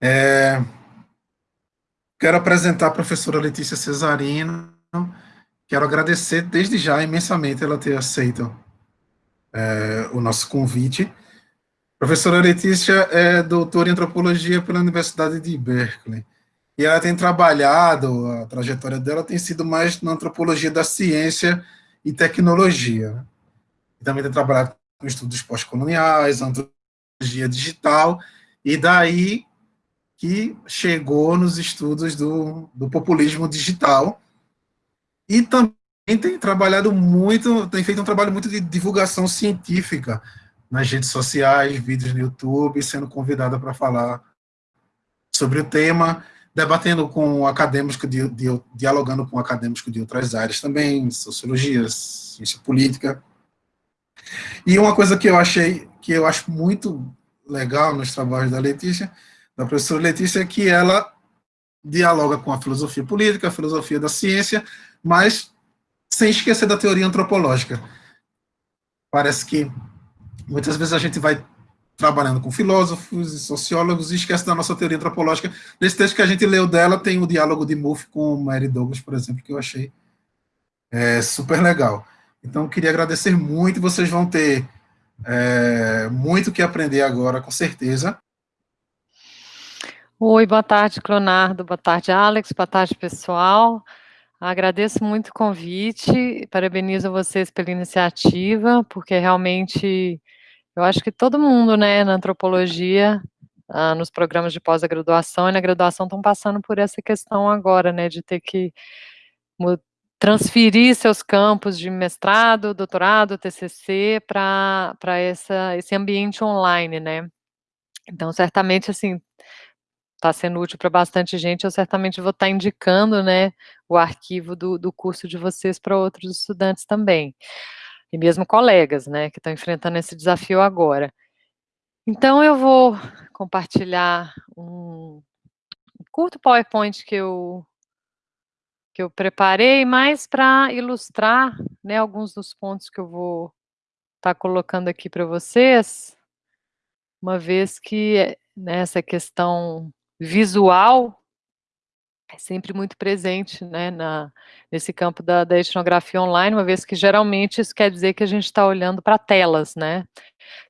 É, quero apresentar a professora Letícia Cesarino, quero agradecer desde já imensamente ela ter aceito é, o nosso convite. A professora Letícia é doutora em antropologia pela Universidade de Berkeley, e ela tem trabalhado, a trajetória dela tem sido mais na antropologia da ciência e tecnologia. E também tem trabalhado com estudos pós-coloniais, antropologia digital, e daí que chegou nos estudos do, do populismo digital, e também tem trabalhado muito, tem feito um trabalho muito de divulgação científica nas redes sociais, vídeos no YouTube, sendo convidada para falar sobre o tema, debatendo com acadêmicos, de, de, dialogando com acadêmicos de outras áreas também, sociologia, ciência política. E uma coisa que eu achei, que eu acho muito legal nos trabalhos da Letícia, da professora Letícia, que ela dialoga com a filosofia política, a filosofia da ciência, mas sem esquecer da teoria antropológica. Parece que muitas vezes a gente vai trabalhando com filósofos e sociólogos e esquece da nossa teoria antropológica. Nesse texto que a gente leu dela, tem o diálogo de Mouffe com Mary Douglas, por exemplo, que eu achei é, super legal. Então, queria agradecer muito, vocês vão ter é, muito que aprender agora, com certeza. Oi, boa tarde, Cronardo, boa tarde, Alex, boa tarde, pessoal. Agradeço muito o convite, parabenizo vocês pela iniciativa, porque realmente eu acho que todo mundo, né, na antropologia, ah, nos programas de pós-graduação e na graduação estão passando por essa questão agora, né, de ter que transferir seus campos de mestrado, doutorado, TCC para esse ambiente online, né. Então, certamente, assim, está sendo útil para bastante gente, eu certamente vou estar tá indicando, né, o arquivo do, do curso de vocês para outros estudantes também e mesmo colegas, né, que estão enfrentando esse desafio agora. Então, eu vou compartilhar um, curto PowerPoint que eu, que eu preparei, mais para ilustrar, né, alguns dos pontos que eu vou estar tá colocando aqui para vocês, uma vez que nessa questão visual é sempre muito presente, né, na, nesse campo da, da, etnografia online, uma vez que geralmente isso quer dizer que a gente está olhando para telas, né.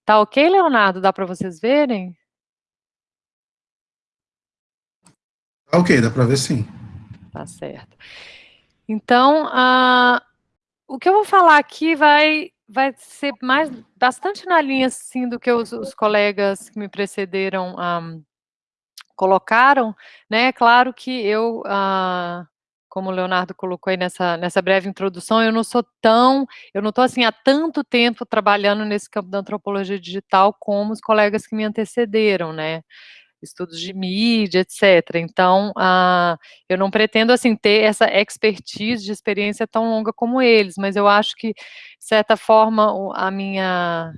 Tá ok, Leonardo? Dá para vocês verem? Tá ok, dá para ver sim. Tá certo. Então, a, o que eu vou falar aqui vai, vai ser mais, bastante na linha, assim, do que os, os colegas que me precederam um, colocaram, né, claro que eu, ah, como o Leonardo colocou aí nessa, nessa breve introdução, eu não sou tão, eu não estou assim há tanto tempo trabalhando nesse campo da antropologia digital como os colegas que me antecederam, né, estudos de mídia, etc. Então, ah, eu não pretendo, assim, ter essa expertise de experiência tão longa como eles, mas eu acho que, de certa forma, a minha,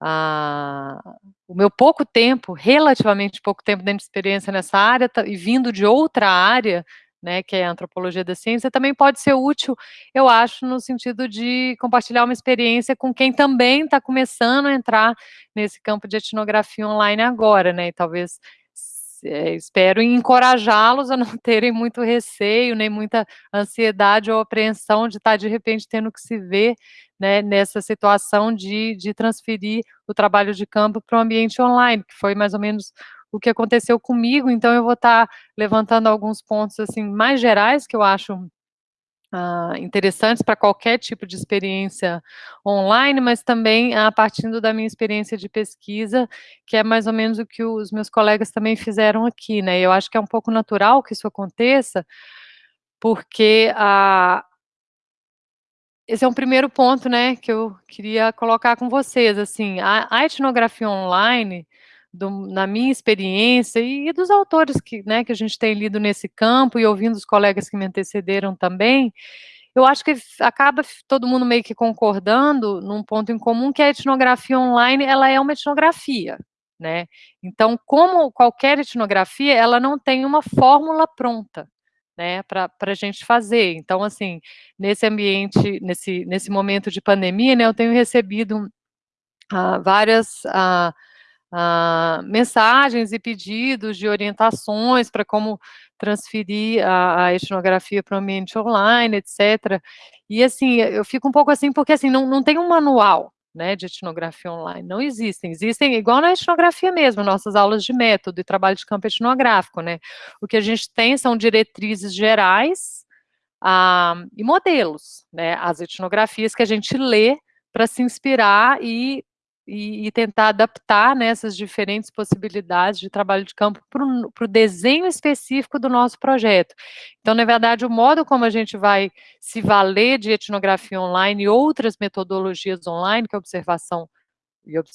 a, o meu pouco tempo, relativamente pouco tempo dentro de experiência nessa área, e vindo de outra área, né, que é a antropologia da ciência, também pode ser útil, eu acho, no sentido de compartilhar uma experiência com quem também está começando a entrar nesse campo de etnografia online agora, né, e talvez é, espero encorajá-los a não terem muito receio, nem muita ansiedade ou apreensão de estar, tá, de repente, tendo que se ver né, nessa situação de, de transferir o trabalho de campo para o ambiente online, que foi mais ou menos o que aconteceu comigo, então eu vou estar tá levantando alguns pontos assim mais gerais que eu acho uh, interessantes para qualquer tipo de experiência online, mas também a uh, partindo da minha experiência de pesquisa, que é mais ou menos o que os meus colegas também fizeram aqui, né, eu acho que é um pouco natural que isso aconteça, porque a, esse é um primeiro ponto, né, que eu queria colocar com vocês, assim, a, a etnografia online, do, na minha experiência, e, e, dos autores que, né, que a gente tem lido nesse campo, e ouvindo os colegas que me antecederam também, eu acho que acaba todo mundo meio que concordando num ponto em comum, que a etnografia online, ela é uma etnografia, né, então, como qualquer etnografia, ela não tem uma fórmula pronta, né, para a gente fazer. Então, assim, nesse ambiente, nesse, nesse momento de pandemia, né, eu tenho recebido uh, várias uh, uh, mensagens e pedidos de orientações para como transferir a, a etnografia para o ambiente online, etc. E assim, eu fico um pouco assim, porque assim, não, não tem um manual, né, de etnografia online, não existem, existem igual na etnografia mesmo, nossas aulas de método e trabalho de campo etnográfico, né, o que a gente tem são diretrizes gerais ah, e modelos, né, as etnografias que a gente lê para se inspirar e e, e tentar adaptar né, diferentes possibilidades de trabalho de campo para o desenho específico do nosso projeto. Então, na verdade, o modo como a gente vai se valer de etnografia online e outras metodologias online, que é observação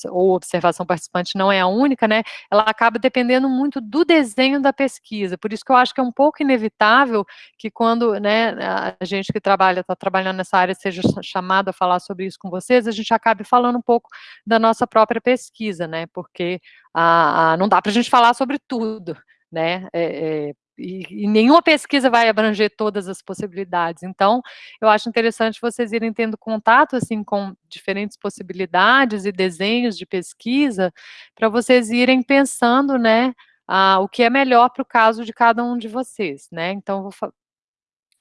ou observação participante não é a única, né, ela acaba dependendo muito do desenho da pesquisa, por isso que eu acho que é um pouco inevitável que quando, né, a gente que trabalha, está trabalhando nessa área, seja chamado a falar sobre isso com vocês, a gente acabe falando um pouco da nossa própria pesquisa, né, porque a, a não dá para a gente falar sobre tudo, né, é, é, e, e, nenhuma pesquisa vai abranger todas as possibilidades. Então, eu acho interessante vocês irem tendo contato, assim, com diferentes possibilidades e desenhos de pesquisa, para vocês irem pensando, né, ah, o que é melhor para o caso de cada um de vocês, né. Então, vou,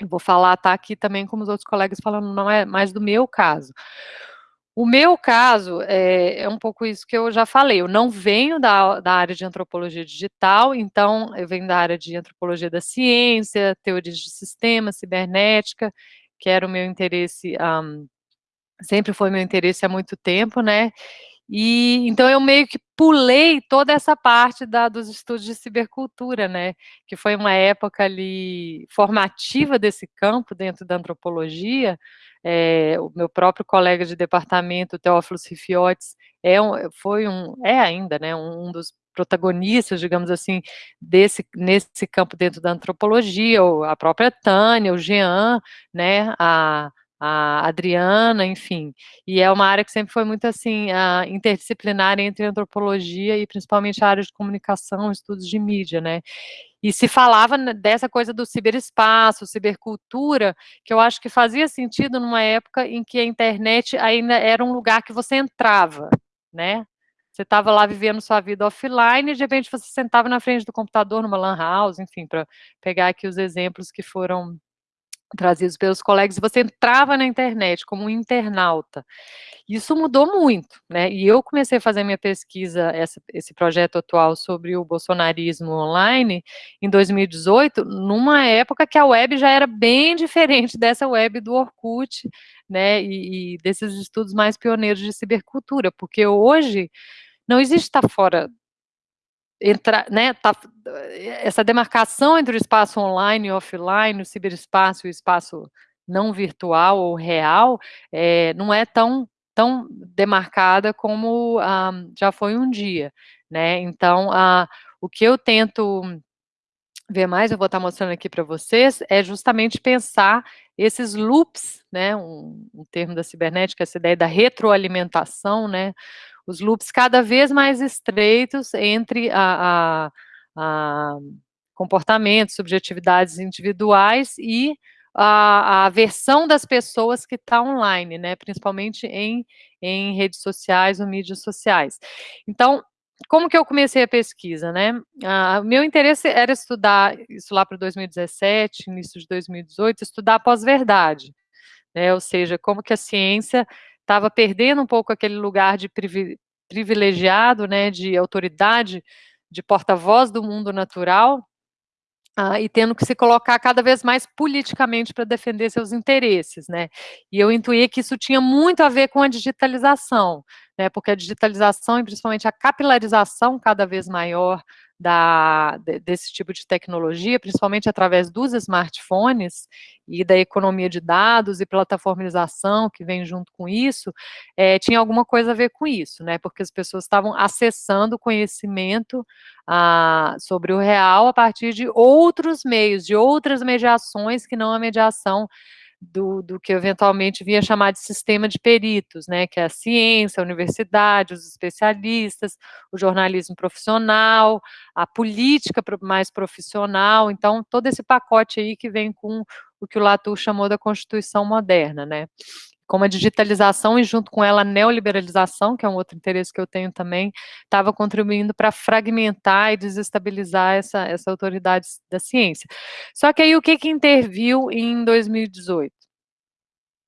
eu vou falar, tá aqui também como os outros colegas falando, não é mais do meu caso. O meu caso é, é, um pouco isso que eu já falei, eu não venho da, da área de antropologia digital, então eu venho da área de antropologia da ciência, teorias de sistema, cibernética, que era o meu interesse, um, sempre foi meu interesse há muito tempo, né, e então eu meio que pulei toda essa parte da, dos estudos de cibercultura, né, que foi uma época ali formativa desse campo dentro da antropologia, é, o meu próprio colega de departamento, Teófilo Rifiotes, é um, foi um, é ainda, né, um, dos protagonistas, digamos assim, desse, nesse campo dentro da antropologia, a própria Tânia, o Jean, né, a, a Adriana, enfim, e é uma área que sempre foi muito, assim, interdisciplinar entre antropologia e principalmente a área de comunicação, estudos de mídia, né, e se falava dessa coisa do ciberespaço, cibercultura, que eu acho que fazia sentido numa época em que a internet ainda era um lugar que você entrava, né? Você estava lá vivendo sua vida offline e de repente você sentava na frente do computador numa lan house, enfim, para pegar aqui os exemplos que foram trazidos pelos colegas, e você entrava na internet como um internauta. Isso mudou muito, né, e eu comecei a fazer minha pesquisa, essa, esse projeto atual sobre o bolsonarismo online, em 2018, numa época que a web já era bem diferente dessa web do Orkut, né, e, e desses estudos mais pioneiros de cibercultura, porque hoje não existe estar fora entrar, né, tá, essa demarcação entre o espaço online e offline, o ciberespaço e o espaço não virtual ou real, é, não é tão, tão demarcada como ah, já foi um dia, né, então, ah, o que eu tento ver mais, eu vou estar mostrando aqui para vocês, é justamente pensar esses loops, né, um, um termo da cibernética, essa ideia da retroalimentação, né, os loops cada vez mais estreitos entre a, a, a comportamentos, subjetividades individuais e a, a versão das pessoas que está online, né, principalmente em, em redes sociais ou mídias sociais. Então, como que eu comecei a pesquisa, né? Ah, meu interesse era estudar, isso lá para 2017, início de 2018, estudar pós-verdade, né, ou seja, como que a ciência estava perdendo um pouco aquele lugar de privilegiado, né, de autoridade, de porta-voz do mundo natural, ah, e tendo que se colocar cada vez mais politicamente para defender seus interesses, né, e eu intuí que isso tinha muito a ver com a digitalização, né, porque a digitalização e principalmente a capilarização cada vez maior da, desse tipo de tecnologia, principalmente através dos smartphones e da economia de dados e plataformização que vem junto com isso, é, tinha alguma coisa a ver com isso, né, porque as pessoas estavam acessando conhecimento ah, sobre o real a partir de outros meios, de outras mediações que não a mediação do, do, que eventualmente vinha chamar de sistema de peritos, né, que é a ciência, a universidade, os especialistas, o jornalismo profissional, a política mais profissional, então todo esse pacote aí que vem com o que o Latour chamou da Constituição moderna, né. Como a digitalização e junto com ela a neoliberalização, que é um outro interesse que eu tenho também, estava contribuindo para fragmentar e desestabilizar essa, essa autoridade da ciência. Só que aí o que, que interviu em 2018?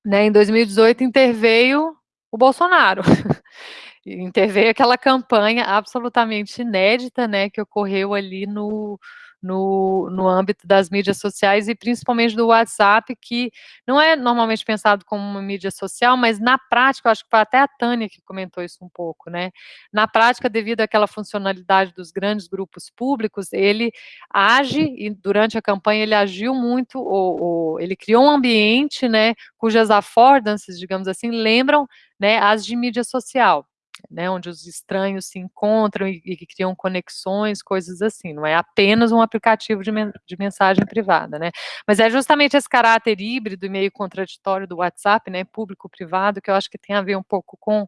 Né, em 2018 interveio o Bolsonaro. interveio aquela campanha absolutamente inédita, né, que ocorreu ali no, no, no âmbito das mídias sociais e principalmente do WhatsApp, que não é normalmente pensado como uma mídia social, mas na prática, eu acho que foi até a Tânia que comentou isso um pouco, né? Na prática, devido àquela funcionalidade dos grandes grupos públicos, ele age, e durante a campanha ele agiu muito, ou, ou ele criou um ambiente, né, cujas affordances, digamos assim, lembram né, as de mídia social né, onde os estranhos se encontram e, e, criam conexões, coisas assim, não é apenas um aplicativo de, men de mensagem privada, né, mas é justamente esse caráter híbrido e meio contraditório do WhatsApp, né, público-privado, que eu acho que tem a ver um pouco com,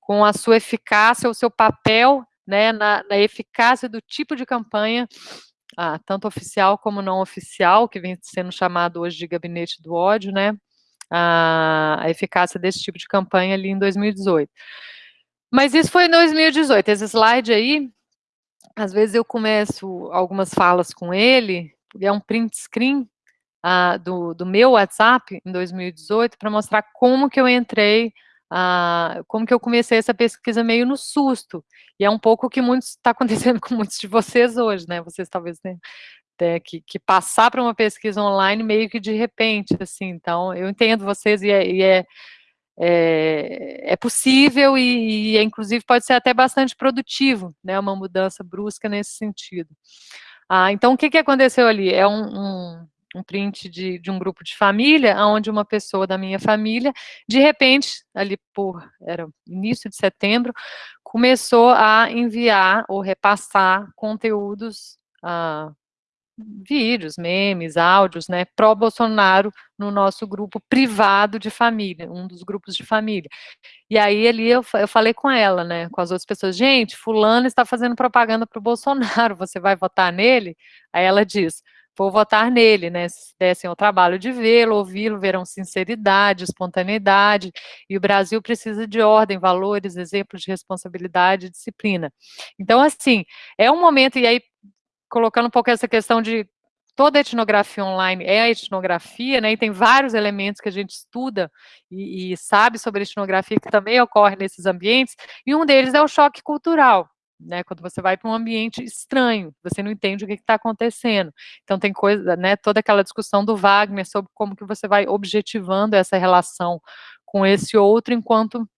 com a sua eficácia, o seu papel, né, na, na eficácia do tipo de campanha, ah, tanto oficial como não oficial, que vem sendo chamado hoje de gabinete do ódio, né, a, a eficácia desse tipo de campanha ali em 2018. Mas isso foi em 2018. Esse slide aí, às vezes eu começo algumas falas com ele, é um print screen uh, do, do meu WhatsApp em 2018 para mostrar como que eu entrei, uh, como que eu comecei essa pesquisa meio no susto. E é um pouco o que está acontecendo com muitos de vocês hoje, né? Vocês talvez tenham, tenham que, que, passar para uma pesquisa online meio que de repente, assim. Então, eu entendo vocês e é, e é é, é possível e, e, inclusive, pode ser até bastante produtivo, né, uma mudança brusca nesse sentido. Ah, então, o que, que aconteceu ali? É um, um, um print de, de, um grupo de família, onde uma pessoa da minha família, de repente, ali por, era início de setembro, começou a enviar ou repassar conteúdos ah, vídeos, memes, áudios, né, pró-Bolsonaro no nosso grupo privado de família, um dos grupos de família. E aí ali eu, eu falei com ela, né, com as outras pessoas, gente, fulano está fazendo propaganda para o Bolsonaro, você vai votar nele? Aí ela diz, vou votar nele, né, se dessem o trabalho de vê-lo, ouvi-lo, verão sinceridade, espontaneidade, e o Brasil precisa de ordem, valores, exemplos de responsabilidade e disciplina. Então, assim, é um momento, e aí colocando um pouco essa questão de toda etnografia online é a etnografia, né, e tem vários elementos que a gente estuda e, e, sabe sobre etnografia que também ocorre nesses ambientes, e um deles é o choque cultural, né, quando você vai para um ambiente estranho, você não entende o que está acontecendo, então tem coisa, né, toda aquela discussão do Wagner sobre como que você vai objetivando essa relação com esse outro enquanto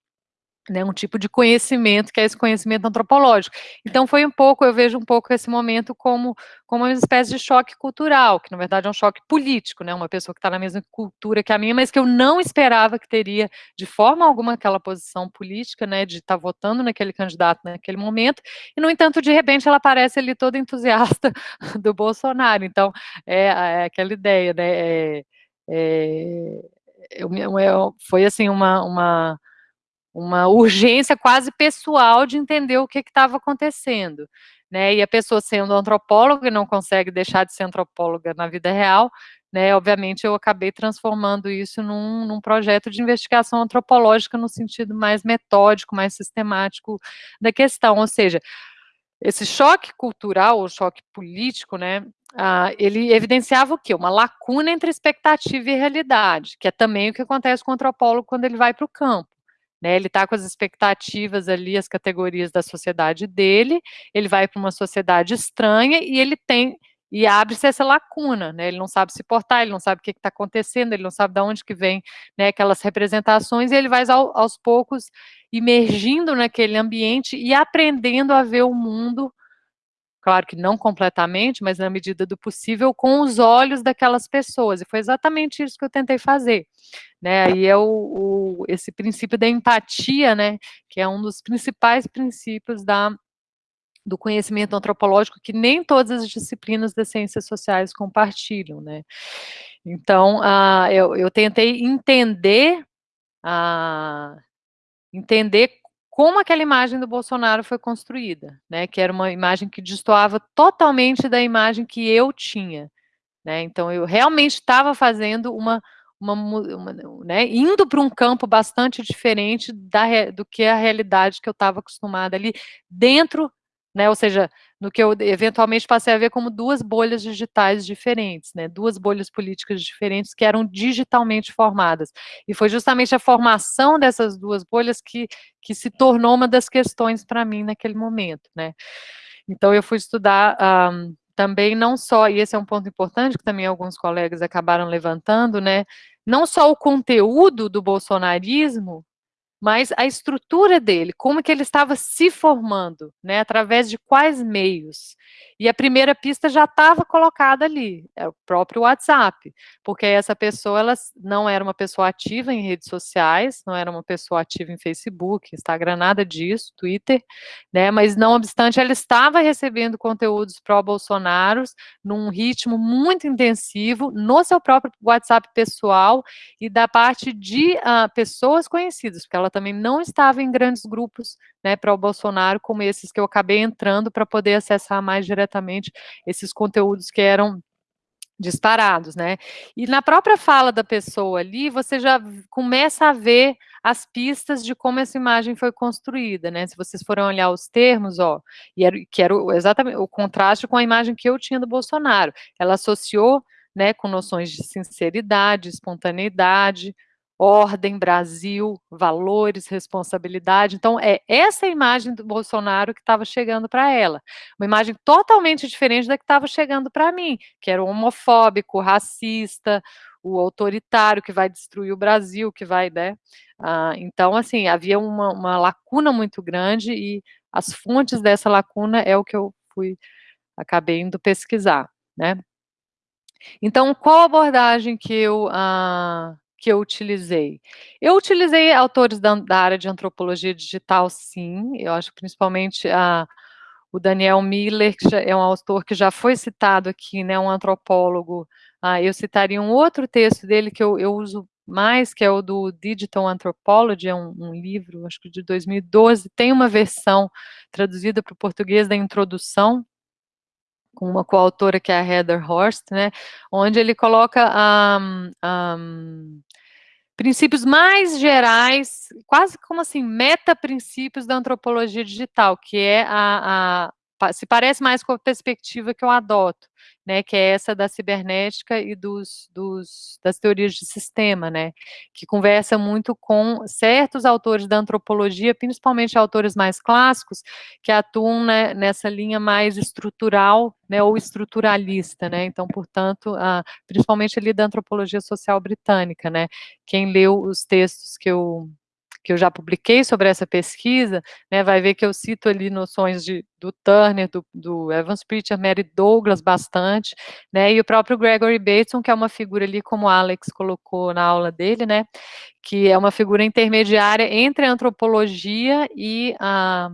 né, um tipo de conhecimento, que é esse conhecimento antropológico. Então, foi um pouco, eu vejo um pouco esse momento como, como uma espécie de choque cultural, que na verdade é um choque político, né, uma pessoa que está na mesma cultura que a minha, mas que eu não esperava que teria, de forma alguma, aquela posição política, né, de estar tá votando naquele candidato naquele momento, e, no entanto, de repente, ela aparece ali toda entusiasta do Bolsonaro, então, é, é aquela ideia, né, é, é, eu, eu, foi, assim, uma, uma uma urgência quase pessoal de entender o que estava acontecendo. Né, e a pessoa sendo antropóloga e não consegue deixar de ser antropóloga na vida real, né, obviamente eu acabei transformando isso num, num, projeto de investigação antropológica no sentido mais metódico, mais sistemático da questão, ou seja, esse choque cultural, ou choque político, né, ah, ele evidenciava o quê? Uma lacuna entre expectativa e realidade, que é também o que acontece com o antropólogo quando ele vai para o campo. Né, ele está com as expectativas ali, as categorias da sociedade dele, ele vai para uma sociedade estranha e ele tem, e abre-se essa lacuna, né, ele não sabe se portar, ele não sabe o que está acontecendo, ele não sabe de onde que vem né, aquelas representações, e ele vai ao, aos poucos imergindo naquele ambiente e aprendendo a ver o mundo claro que não completamente, mas na medida do possível, com os olhos daquelas pessoas, e foi exatamente isso que eu tentei fazer, né, aí é o, o, esse princípio da empatia, né, que é um dos principais princípios da, do conhecimento antropológico, que nem todas as disciplinas das ciências sociais compartilham, né, então, uh, eu, eu tentei entender, uh, entender como aquela imagem do Bolsonaro foi construída, né, que era uma imagem que destoava totalmente da imagem que eu tinha, né, então eu realmente estava fazendo uma, uma, uma né, indo para um campo bastante diferente da, do que a realidade que eu estava acostumada ali dentro, né, ou seja, no que eu eventualmente passei a ver como duas bolhas digitais diferentes, né, duas bolhas políticas diferentes que eram digitalmente formadas. E foi justamente a formação dessas duas bolhas que, que se tornou uma das questões para mim naquele momento, né. Então eu fui estudar um, também não só, e esse é um ponto importante que também alguns colegas acabaram levantando, né, não só o conteúdo do bolsonarismo, mas a estrutura dele, como que ele estava se formando, né, através de quais meios. E a primeira pista já estava colocada ali, é o próprio WhatsApp, porque essa pessoa ela não era uma pessoa ativa em redes sociais, não era uma pessoa ativa em Facebook, Instagram, nada disso, Twitter, né, mas não obstante ela estava recebendo conteúdos pró-Bolsonaro num ritmo muito intensivo no seu próprio WhatsApp pessoal e da parte de uh, pessoas conhecidas, porque ela também não estava em grandes grupos né, para o Bolsonaro, como esses que eu acabei entrando para poder acessar mais diretamente esses conteúdos que eram disparados, né? E na própria fala da pessoa ali, você já começa a ver as pistas de como essa imagem foi construída, né? Se vocês forem olhar os termos, ó, e era, que era exatamente o contraste com a imagem que eu tinha do Bolsonaro. Ela associou, né, com noções de sinceridade, espontaneidade, ordem, Brasil, valores, responsabilidade. Então, é essa imagem do Bolsonaro que estava chegando para ela. Uma imagem totalmente diferente da que estava chegando para mim, que era o homofóbico, racista, o autoritário que vai destruir o Brasil, que vai, né? Ah, então, assim, havia uma, uma lacuna muito grande e as fontes dessa lacuna é o que eu fui, acabei indo pesquisar, né? Então, qual abordagem que eu... Ah, que eu utilizei? Eu utilizei autores da, da área de antropologia digital, sim, eu acho principalmente a, o Daniel Miller, que é um autor que já foi citado aqui, né, um antropólogo, ah, eu citaria um outro texto dele que eu, eu uso mais, que é o do Digital Anthropology, é um, um, livro, acho que de 2012, tem uma versão traduzida para o português da introdução, com uma coautora que é a Heather Horst, né, onde ele coloca um, um, princípios mais gerais, quase como assim, meta-princípios da antropologia digital, que é a, a, se parece mais com a perspectiva que eu adoto, né, que é essa da cibernética e dos, dos, das teorias de sistema, né, que conversa muito com certos autores da antropologia, principalmente autores mais clássicos, que atuam né, nessa linha mais estrutural, né, ou estruturalista, né, então, portanto, principalmente ali da antropologia social britânica, né, quem leu os textos que eu que eu já publiquei sobre essa pesquisa, né, vai ver que eu cito ali noções de, do Turner, do, do Evans Pritchard, Mary Douglas bastante, né, e o próprio Gregory Bateson, que é uma figura ali, como Alex colocou na aula dele, né, que é uma figura intermediária entre a antropologia e a,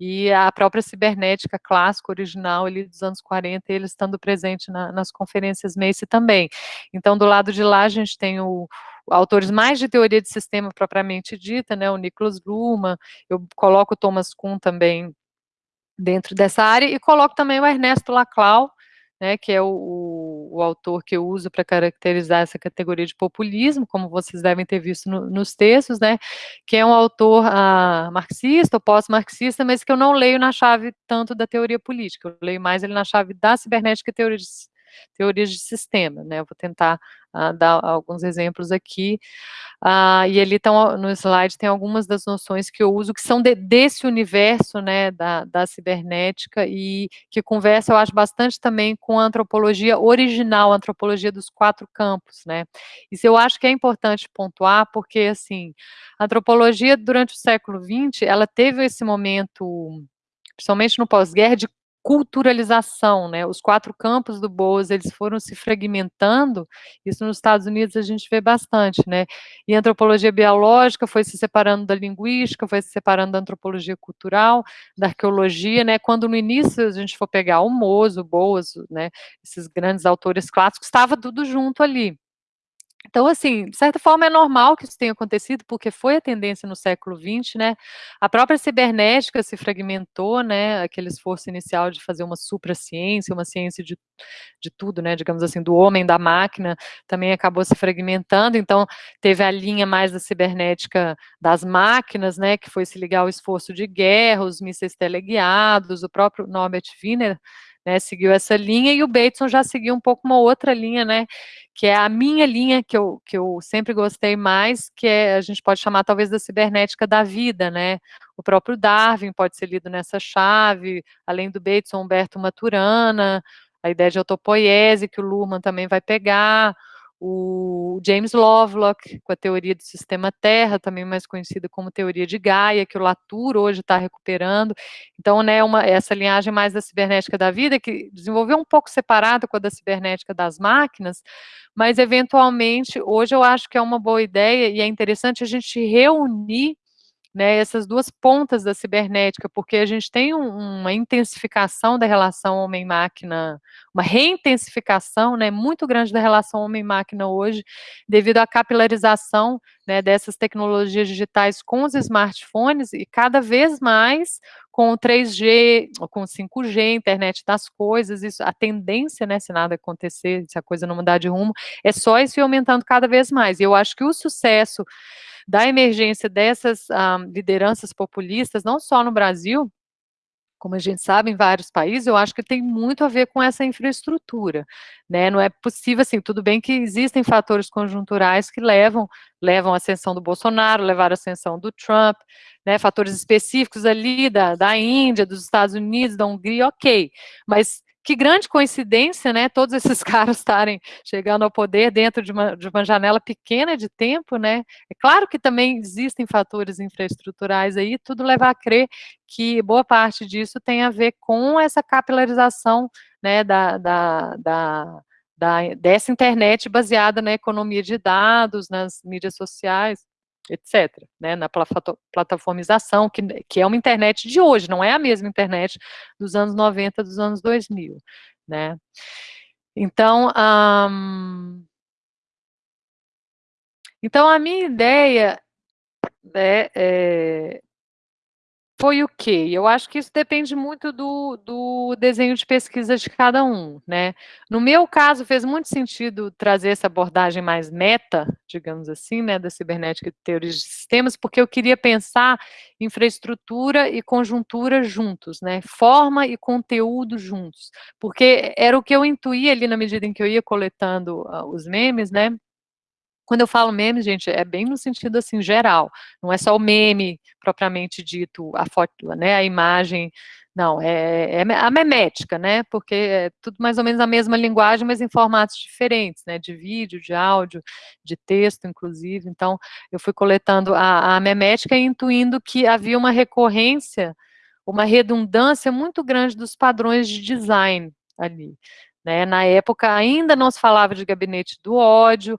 e a própria cibernética clássica, original, ali dos anos 40, ele estando presente na, nas conferências Macy também. Então, do lado de lá, a gente tem o, autores mais de teoria de sistema propriamente dita, né, o Nicholas Luhmann, eu coloco o Thomas Kuhn também dentro dessa área, e coloco também o Ernesto Laclau, né, que é o, o, autor que eu uso para caracterizar essa categoria de populismo, como vocês devem ter visto no, nos textos, né, que é um autor ah, marxista ou pós-marxista, mas que eu não leio na chave tanto da teoria política, eu leio mais ele na chave da cibernética e teoria de, teorias de sistema, né, eu vou tentar uh, dar alguns exemplos aqui, uh, e ali estão, no slide tem algumas das noções que eu uso, que são de, desse universo, né, da, da cibernética, e que conversa, eu acho, bastante também com a antropologia original, a antropologia dos quatro campos, né, isso eu acho que é importante pontuar, porque, assim, a antropologia, durante o século XX, ela teve esse momento principalmente no pós-guerra, de culturalização, né, os quatro campos do Boas, eles foram se fragmentando, isso nos Estados Unidos a gente vê bastante, né, e a antropologia biológica foi se separando da linguística, foi se separando da antropologia cultural, da arqueologia, né, quando no início a gente for pegar o Mozo, o Boas, né, esses grandes autores clássicos, estava tudo junto ali, Então, assim, de certa forma é normal que isso tenha acontecido, porque foi a tendência no século XX, né? A própria cibernética se fragmentou, né? Aquele esforço inicial de fazer uma supraciência, uma ciência de, de tudo, né? Digamos assim, do homem, da máquina, também acabou se fragmentando. Então, teve a linha mais da cibernética das máquinas, né? Que foi se ligar ao esforço de guerra, os mísseis teleguiados, o próprio Norbert Wiener né, seguiu essa linha, e o Bateson já seguiu um pouco uma outra linha, né, que é a minha linha, que eu, que eu sempre gostei mais, que é, a gente pode chamar talvez da cibernética da vida, né, o próprio Darwin pode ser lido nessa chave, além do Bateson, Humberto Maturana, a ideia de autopoiese, que o Luhmann também vai pegar, o James Lovelock, com a teoria do sistema Terra, também mais conhecida como teoria de Gaia, que o Latour hoje está recuperando. Então, né, uma, essa linhagem mais da cibernética da vida, que desenvolveu um pouco separada com a da cibernética das máquinas, mas, eventualmente, hoje eu acho que é uma boa ideia e é interessante a gente reunir né, essas duas pontas da cibernética, porque a gente tem um, uma intensificação da relação homem-máquina, uma reintensificação né, muito grande da relação homem-máquina hoje, devido à capilarização né, dessas tecnologias digitais com os smartphones e cada vez mais com o 3G, com o 5G, internet das coisas, isso, a tendência, né, se nada acontecer, se a coisa não mudar de rumo, é só isso aumentando cada vez mais. E eu acho que o sucesso da emergência dessas ah, lideranças populistas, não só no Brasil, como a gente sabe, em vários países, eu acho que tem muito a ver com essa infraestrutura, né, não é possível, assim, tudo bem que existem fatores conjunturais que levam, levam à ascensão do Bolsonaro, levaram à ascensão do Trump, né, fatores específicos ali da, da Índia, dos Estados Unidos, da Hungria, ok, mas que grande coincidência, né, todos esses caras estarem chegando ao poder dentro de uma, de uma janela pequena de tempo, né, é claro que também existem fatores infraestruturais aí, tudo leva a crer que boa parte disso tem a ver com essa capilarização, né, da, da, da, da dessa internet baseada na economia de dados, nas mídias sociais, etc., né, na plataformização, que, que é uma internet de hoje, não é a mesma internet dos anos 90, dos anos 2000, né. Então, um, então a minha ideia é, é foi o quê? Eu acho que isso depende muito do, do desenho de pesquisa de cada um, né? No meu caso, fez muito sentido trazer essa abordagem mais meta, digamos assim, né, da cibernética e teorias de sistemas, porque eu queria pensar infraestrutura e conjuntura juntos, né? Forma e conteúdo juntos, porque era o que eu intuía ali na medida em que eu ia coletando uh, os memes, né? Quando eu falo meme, gente, é bem no sentido, assim, geral, não é só o meme propriamente dito, a foto, né, a imagem, não, é, é a memética, né, porque é tudo mais ou menos a mesma linguagem, mas em formatos diferentes, né, de vídeo, de áudio, de texto, inclusive, então, eu fui coletando a, a memética e intuindo que havia uma recorrência, uma redundância muito grande dos padrões de design ali, né, na época ainda não se falava de gabinete do ódio,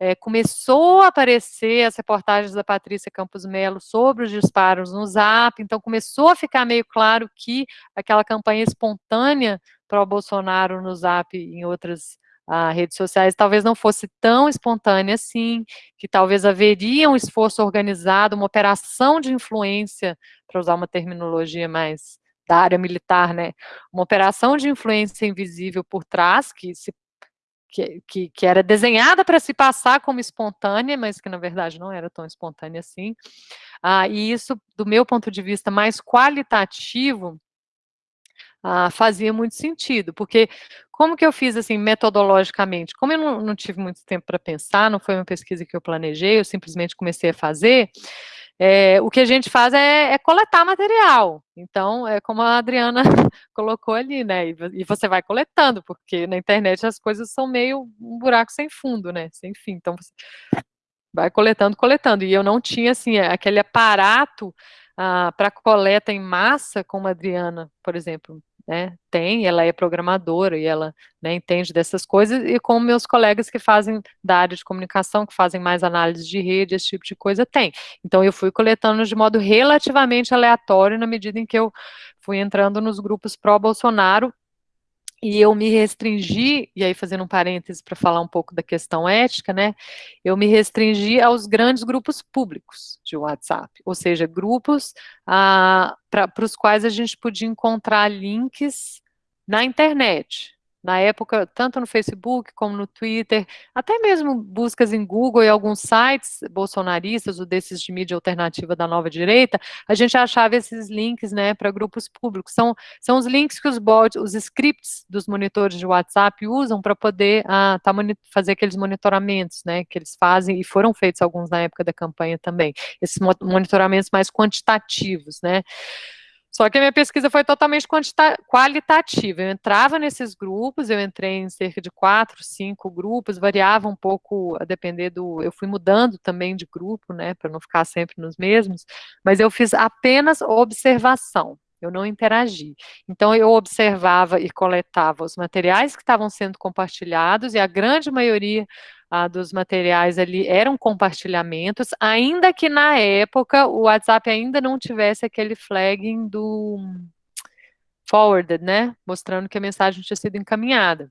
é, começou a aparecer as reportagens da Patrícia Campos Melo sobre os disparos no Zap, então começou a ficar meio claro que aquela campanha espontânea para o Bolsonaro no Zap e em outras ah, redes sociais talvez não fosse tão espontânea assim, que talvez haveria um esforço organizado, uma operação de influência, para usar uma terminologia mais da área militar, né, uma operação de influência invisível por trás, que se que, que, que era desenhada para se passar como espontânea, mas que na verdade não era tão espontânea assim. Ah, e isso, do meu ponto de vista mais qualitativo, ah, fazia muito sentido, porque como que eu fiz assim metodologicamente? Como eu não, não tive muito tempo para pensar, não foi uma pesquisa que eu planejei, eu simplesmente comecei a fazer, é, o que a gente faz é, é, coletar material. Então, é como a Adriana colocou ali, né? E, e, você vai coletando, porque na internet as coisas são meio um buraco sem fundo, né? Sem fim. Então, você vai coletando, coletando. E eu não tinha, assim, aquele aparato ah, para coleta em massa, como a Adriana, por exemplo, né, tem, ela é programadora e ela né, entende dessas coisas, e como meus colegas que fazem da área de comunicação, que fazem mais análise de rede, esse tipo de coisa, tem. Então, eu fui coletando de modo relativamente aleatório, na medida em que eu fui entrando nos grupos pró-Bolsonaro, e eu me restringi, e aí fazendo um parêntese para falar um pouco da questão ética, né, eu me restringi aos grandes grupos públicos de WhatsApp, ou seja, grupos ah, para os quais a gente podia encontrar links na internet, na época, tanto no Facebook como no Twitter, até mesmo buscas em Google e alguns sites bolsonaristas ou desses de mídia alternativa da nova direita, a gente achava esses links, né, para grupos públicos. São, são os links que os bots, os scripts dos monitores de WhatsApp usam para poder ah, tá fazer aqueles monitoramentos, né, que eles fazem, e foram feitos alguns na época da campanha também, esses monitoramentos mais quantitativos, né, só que a minha pesquisa foi totalmente qualitativa. Eu entrava nesses grupos, eu entrei em cerca de quatro, cinco grupos, variava um pouco a depender do. Eu fui mudando também de grupo, né, para não ficar sempre nos mesmos, mas eu fiz apenas observação. Eu não interagi. Então, eu observava e coletava os materiais que estavam sendo compartilhados, e a grande maioria dos materiais ali eram compartilhamentos, ainda que na época o WhatsApp ainda não tivesse aquele flagging do forwarded, né, mostrando que a mensagem tinha sido encaminhada.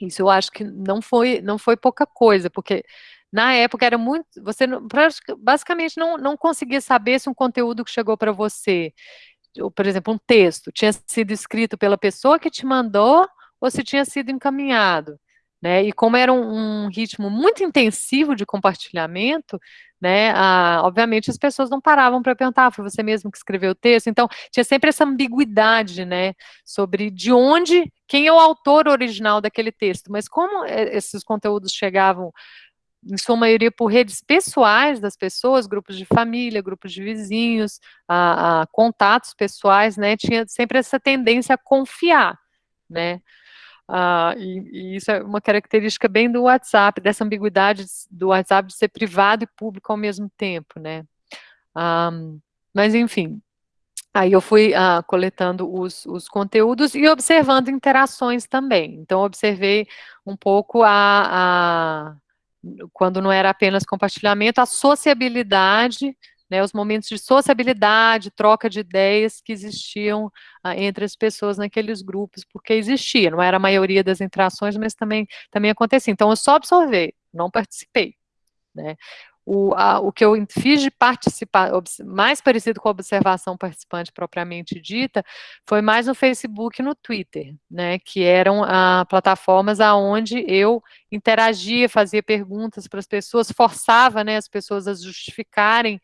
Isso eu acho que não foi, não foi pouca coisa, porque na época era muito, você basicamente não, não conseguia saber se um conteúdo que chegou para você, por exemplo, um texto, tinha sido escrito pela pessoa que te mandou ou se tinha sido encaminhado. Né, e como era um, um, ritmo muito intensivo de compartilhamento, né, a, obviamente as pessoas não paravam para perguntar, ah, foi você mesmo que escreveu o texto? Então, tinha sempre essa ambiguidade, né, sobre de onde, quem é o autor original daquele texto, mas como é, esses conteúdos chegavam, em sua maioria, por redes pessoais das pessoas, grupos de família, grupos de vizinhos, a, a contatos pessoais, né, tinha sempre essa tendência a confiar, né, Uh, e, e, isso é uma característica bem do WhatsApp, dessa ambiguidade do WhatsApp de ser privado e público ao mesmo tempo, né? Ah, mas, enfim, aí eu fui uh, coletando os, os, conteúdos e observando interações também. Então, observei um pouco a, a quando não era apenas compartilhamento, a sociabilidade né, os momentos de sociabilidade, troca de ideias que existiam ah, entre as pessoas naqueles grupos, porque existia, não era a maioria das interações, mas também, também acontecia. Então, eu só observei, não participei. Né. O, a, o que eu fiz de participar, mais parecido com a observação participante propriamente dita, foi mais no Facebook e no Twitter, né, que eram ah, plataformas aonde eu interagia, fazia perguntas para as pessoas, forçava né, as pessoas a justificarem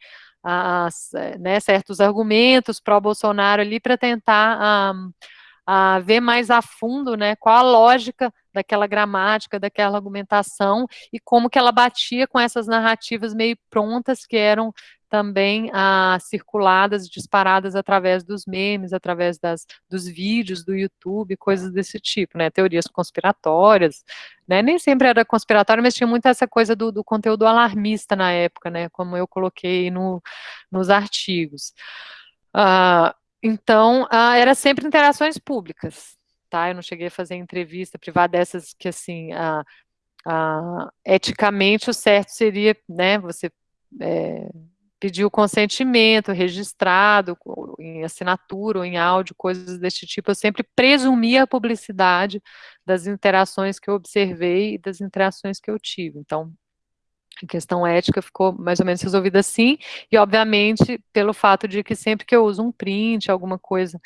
né, certos argumentos pró-Bolsonaro ali para tentar a, a ver mais a fundo né, qual a lógica daquela gramática, daquela argumentação e como que ela batia com essas narrativas meio prontas que eram também ah, circuladas, disparadas através dos memes, através das, dos vídeos do YouTube, coisas desse tipo, né, teorias conspiratórias, né, nem sempre era conspiratório, mas tinha muito essa coisa do, do conteúdo alarmista na época, né, como eu coloquei no, nos artigos. Ah, então, ah, era sempre interações públicas, tá, eu não cheguei a fazer entrevista privada dessas que, assim, ah, ah, eticamente o certo seria, né, você é, pedir o consentimento registrado, em assinatura ou em áudio, coisas desse tipo, eu sempre presumia a publicidade das interações que eu observei e das interações que eu tive. Então, a questão ética ficou mais ou menos resolvida assim, e obviamente pelo fato de que sempre que eu uso um print, alguma coisa,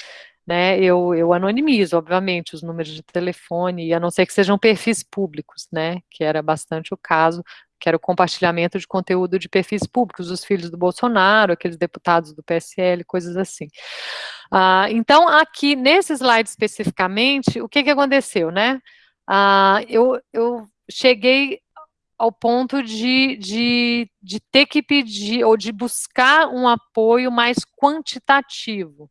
né, eu, eu anonimizo, obviamente, os números de telefone, a não ser que sejam perfis públicos, né, que era bastante o caso, que era o compartilhamento de conteúdo de perfis públicos, dos filhos do Bolsonaro, aqueles deputados do PSL, coisas assim. Ah, então, aqui, nesse slide especificamente, o que, que aconteceu, né? Ah, eu, eu cheguei ao ponto de, de, de ter que pedir, ou de buscar um apoio mais quantitativo,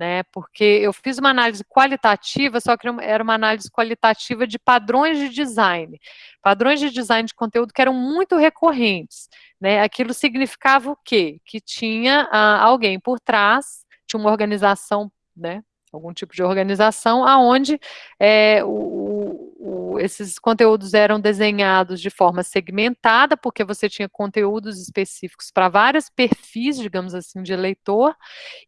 né, porque eu fiz uma análise qualitativa, só que era uma análise qualitativa de padrões de design, padrões de design de conteúdo que eram muito recorrentes, né, aquilo significava o quê? Que tinha ah, alguém por trás, tinha uma organização, né, algum tipo de organização, aonde é, o, o, esses conteúdos eram desenhados de forma segmentada, porque você tinha conteúdos específicos para vários perfis, digamos assim, de eleitor,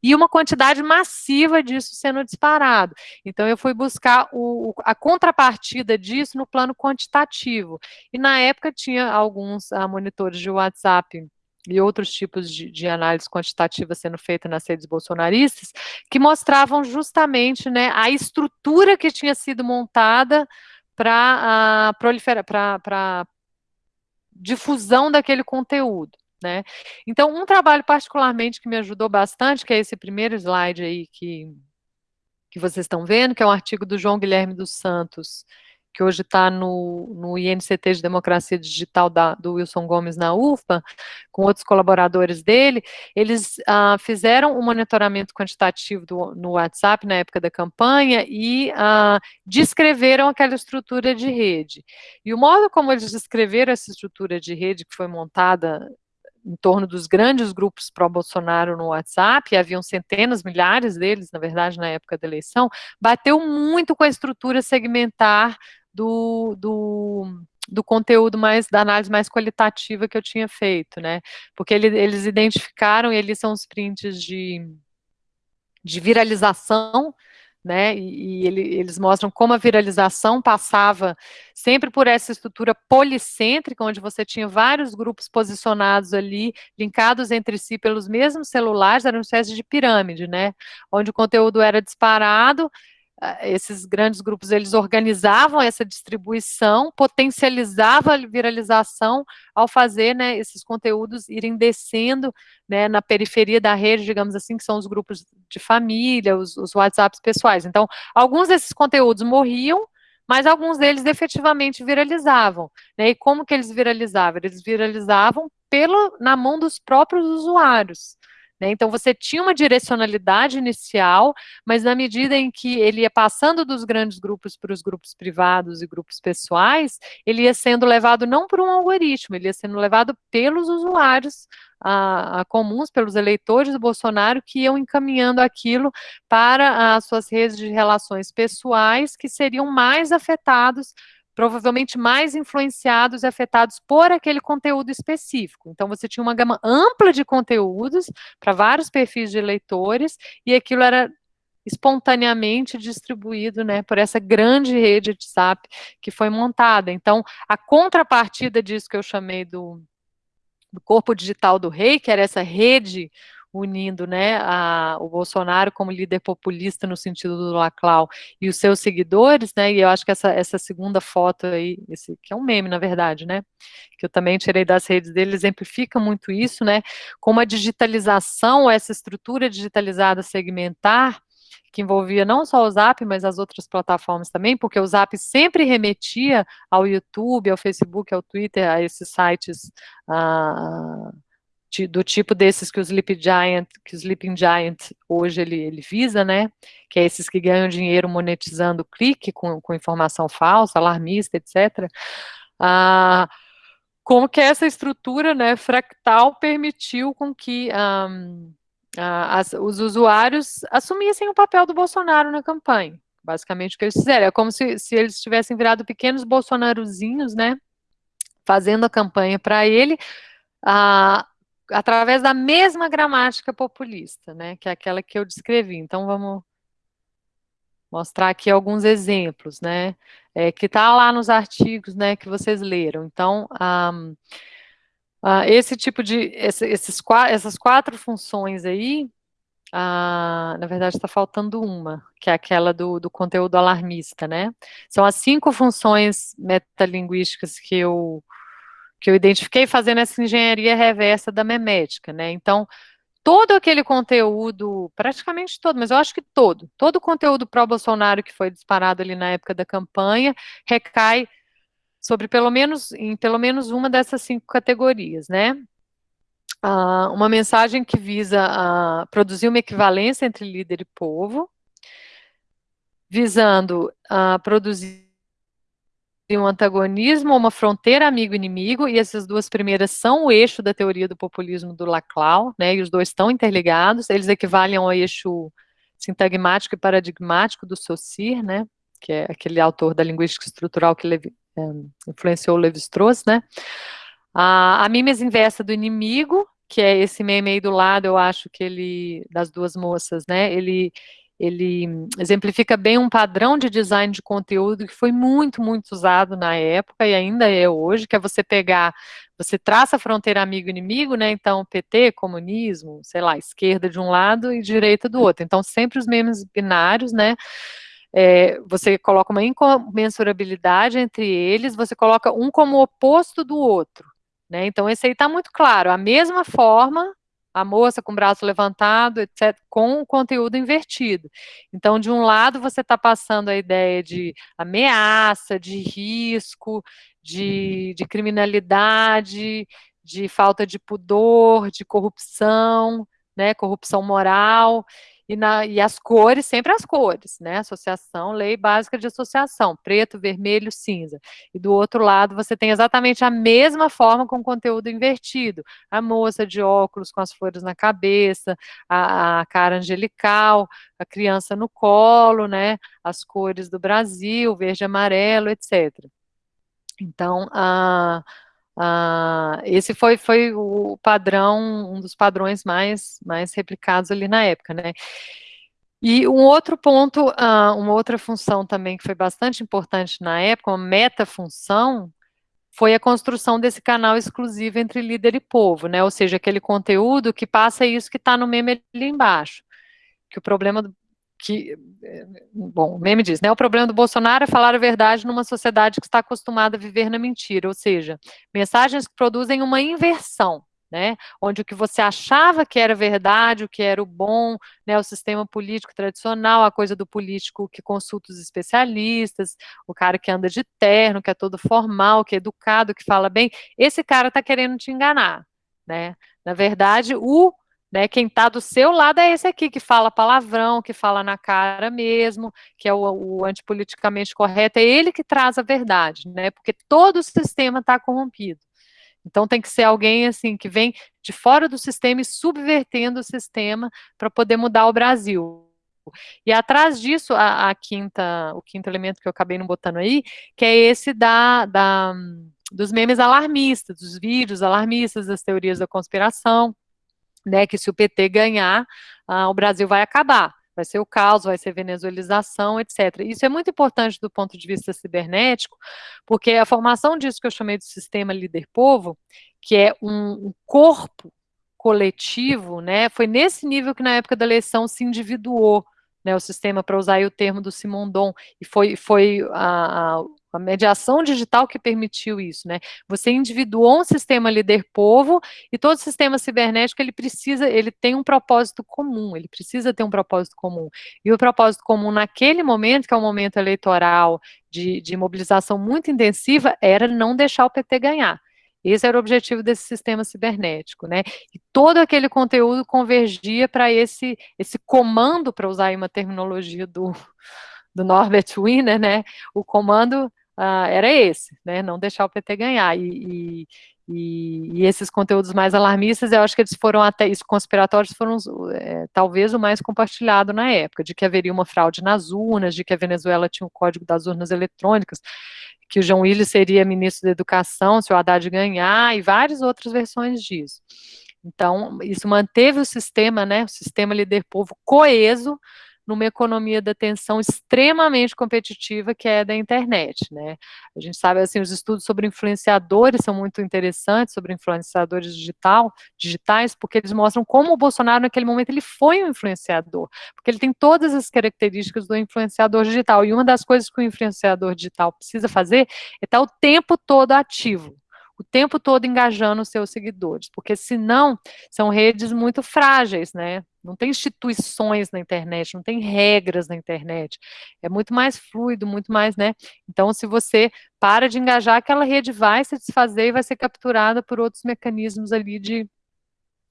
e uma quantidade massiva disso sendo disparado. Então, eu fui buscar o, a contrapartida disso no plano quantitativo. E, na época, tinha alguns uh, monitores de WhatsApp e outros tipos de, de, análise quantitativa sendo feita nas redes bolsonaristas, que mostravam justamente né, a estrutura que tinha sido montada para uh, proliferar, para difusão daquele conteúdo. Né? Então, um trabalho particularmente que me ajudou bastante, que é esse primeiro slide aí que, que vocês estão vendo, que é um artigo do João Guilherme dos Santos, que hoje está no, no INCT de Democracia Digital da, do Wilson Gomes na UFA, com outros colaboradores dele, eles ah, fizeram um monitoramento quantitativo do, no WhatsApp na época da campanha e ah, descreveram aquela estrutura de rede. E o modo como eles descreveram essa estrutura de rede que foi montada em torno dos grandes grupos pró-Bolsonaro no WhatsApp, haviam centenas, milhares deles, na verdade, na época da eleição, bateu muito com a estrutura segmentar do, do, do conteúdo mais, da análise mais qualitativa que eu tinha feito, né? Porque ele, eles identificaram, e eles são os prints de, de viralização, né, e, e ele, eles mostram como a viralização passava sempre por essa estrutura policêntrica, onde você tinha vários grupos posicionados ali, linkados entre si pelos mesmos celulares, era uma espécie de pirâmide, né, onde o conteúdo era disparado, esses grandes grupos, eles organizavam essa distribuição, potencializava a viralização ao fazer, né, esses conteúdos irem descendo, né, na periferia da rede, digamos assim, que são os grupos de família, os, os WhatsApps pessoais. Então, alguns desses conteúdos morriam, mas alguns deles efetivamente viralizavam, né, e como que eles viralizavam? Eles viralizavam pelo, na mão dos próprios usuários, né? Então, você tinha uma direcionalidade inicial, mas na medida em que ele ia passando dos grandes grupos para os grupos privados e grupos pessoais, ele ia sendo levado não por um algoritmo, ele ia sendo levado pelos usuários a, a comuns, pelos eleitores do Bolsonaro, que iam encaminhando aquilo para as suas redes de relações pessoais, que seriam mais afetados provavelmente mais influenciados e afetados por aquele conteúdo específico. Então, você tinha uma gama ampla de conteúdos para vários perfis de leitores, e aquilo era espontaneamente distribuído, né, por essa grande rede de WhatsApp que foi montada. Então, a contrapartida disso que eu chamei do, do corpo digital do rei, que era essa rede unindo né, a, o Bolsonaro como líder populista no sentido do Laclau e os seus seguidores, né, e eu acho que essa, essa segunda foto aí, esse que é um meme, na verdade, né, que eu também tirei das redes dele, exemplifica muito isso, né, como a digitalização, essa estrutura digitalizada segmentar, que envolvia não só o Zap, mas as outras plataformas também, porque o Zap sempre remetia ao YouTube, ao Facebook, ao Twitter, a esses sites... Uh, do tipo desses que o Sleep Giant, que o Sleeping Giant hoje ele, ele visa, né, que é esses que ganham dinheiro monetizando clique com, com informação falsa, alarmista, etc., ah, como que essa estrutura, né, fractal permitiu com que um, as, os usuários assumissem o papel do Bolsonaro na campanha, basicamente o que eles fizeram, é como se, se eles tivessem virado pequenos bolsonarozinhos, né, fazendo a campanha para ele, ah, através da mesma gramática populista, né, que é aquela que eu descrevi. Então, vamos mostrar aqui alguns exemplos, né, é, que está lá nos artigos, né, que vocês leram. Então, um, uh, esse tipo de, esse, esses, essas quatro funções aí, na verdade está faltando uma, que é aquela do, do conteúdo alarmista, né, são as cinco funções metalinguísticas que eu que eu identifiquei fazendo essa engenharia reversa da memética, né? Então, todo aquele conteúdo, praticamente todo, mas eu acho que todo, todo o conteúdo pró-Bolsonaro que foi disparado ali na época da campanha, recai sobre pelo menos, em pelo menos uma dessas cinco categorias, né? Uh, uma mensagem que visa uh, produzir uma equivalência entre líder e povo, visando uh, produzir um antagonismo, uma fronteira amigo-inimigo, e essas duas primeiras são o eixo da teoria do populismo do Laclau, né, e os dois estão interligados, eles equivalem ao eixo sintagmático e paradigmático do Saussure, né, que é aquele autor da linguística estrutural que Levi, é, influenciou Levi-Strauss, né? A, a mimes inversa do inimigo, que é esse meme aí do lado, eu acho que ele, das duas moças, né? Ele ele exemplifica bem um padrão de design de conteúdo que foi muito, muito usado na época e ainda é hoje, que é você pegar, você traça a fronteira amigo-inimigo, né, então PT, comunismo, sei lá, esquerda de um lado e direita do outro, então sempre os memes binários, né, é, você coloca uma incomensurabilidade entre eles, você coloca um como oposto do outro, né, então esse aí está muito claro, a mesma forma, a moça com o braço levantado, etc., com o conteúdo invertido. Então, de um lado, você está passando a ideia de ameaça, de risco, de, de criminalidade, de falta de pudor, de corrupção, né, corrupção moral, e, na, e as cores, sempre as cores, né? Associação, lei básica de associação, preto, vermelho, cinza. E do outro lado você tem exatamente a mesma forma com conteúdo invertido. A moça de óculos com as flores na cabeça, a, a cara angelical, a criança no colo, né? As cores do Brasil, verde, amarelo, etc. Então, a Uh, esse foi, foi o padrão, um dos padrões mais, mais replicados ali na época, né? E um outro ponto, uh, uma outra função também que foi bastante importante na época, uma meta-função, foi a construção desse canal exclusivo entre líder e povo, né? Ou seja, aquele conteúdo que passa isso que está no meme ali embaixo. Que o problema que, bom, o meme diz, né, o problema do Bolsonaro é falar a verdade numa sociedade que está acostumada a viver na mentira, ou seja, mensagens que produzem uma inversão, né, onde o que você achava que era verdade, o que era o bom, né, o sistema político tradicional, a coisa do político que consulta os especialistas, o cara que anda de terno, que é todo formal, que é educado, que fala bem, esse cara está querendo te enganar, né, na verdade, o né, quem está do seu lado é esse aqui, que fala palavrão, que fala na cara mesmo, que é o, o antipoliticamente correto, é ele que traz a verdade, né, porque todo o sistema está corrompido. Então tem que ser alguém assim que vem de fora do sistema e subvertendo o sistema para poder mudar o Brasil. E atrás disso, a, a, quinta, o quinto elemento que eu acabei não botando aí, que é esse da, da dos memes alarmistas, dos vídeos alarmistas, das teorias da conspiração, né, que se o PT ganhar, ah, o Brasil vai acabar, vai ser o caos, vai ser venezuelização, etc. Isso é muito importante do ponto de vista cibernético, porque a formação disso que eu chamei de sistema líder-povo, que é um, um corpo coletivo, né, foi nesse nível que na época da eleição se individuou, né, o sistema, para usar o termo do Simondon, e foi, foi a, a a mediação digital que permitiu isso, né? Você individuou um sistema líder-povo e todo sistema cibernético, ele precisa, ele tem um propósito comum, ele precisa ter um propósito comum. E o propósito comum naquele momento, que é um momento eleitoral de, de mobilização muito intensiva, era não deixar o PT ganhar. Esse era o objetivo desse sistema cibernético, né? E todo aquele conteúdo convergia para esse, esse comando, para usar aí uma terminologia do, do Norbert Wiener, né? O comando uh, era esse, né, não deixar o PT ganhar, e, e, e, esses conteúdos mais alarmistas, eu acho que eles foram até, isso conspiratórios foram é, talvez o mais compartilhado na época, de que haveria uma fraude nas urnas, de que a Venezuela tinha o código das urnas eletrônicas, que o João Willis seria ministro da educação se o Haddad ganhar, e várias outras versões disso. Então, isso manteve o sistema, né, o sistema líder povo coeso, numa economia da atenção extremamente competitiva que é da internet, né? A gente sabe, assim, os estudos sobre influenciadores são muito interessantes, sobre influenciadores digital, digitais, porque eles mostram como o Bolsonaro, naquele momento, ele foi um influenciador, porque ele tem todas as características do influenciador digital, e uma das coisas que o influenciador digital precisa fazer é estar o tempo todo ativo, o tempo todo engajando os seus seguidores, porque senão são redes muito frágeis, né? Não tem instituições na internet, não tem regras na internet. É muito mais fluido, muito mais, né? Então, se você para de engajar, aquela rede vai se desfazer e vai ser capturada por outros mecanismos ali de,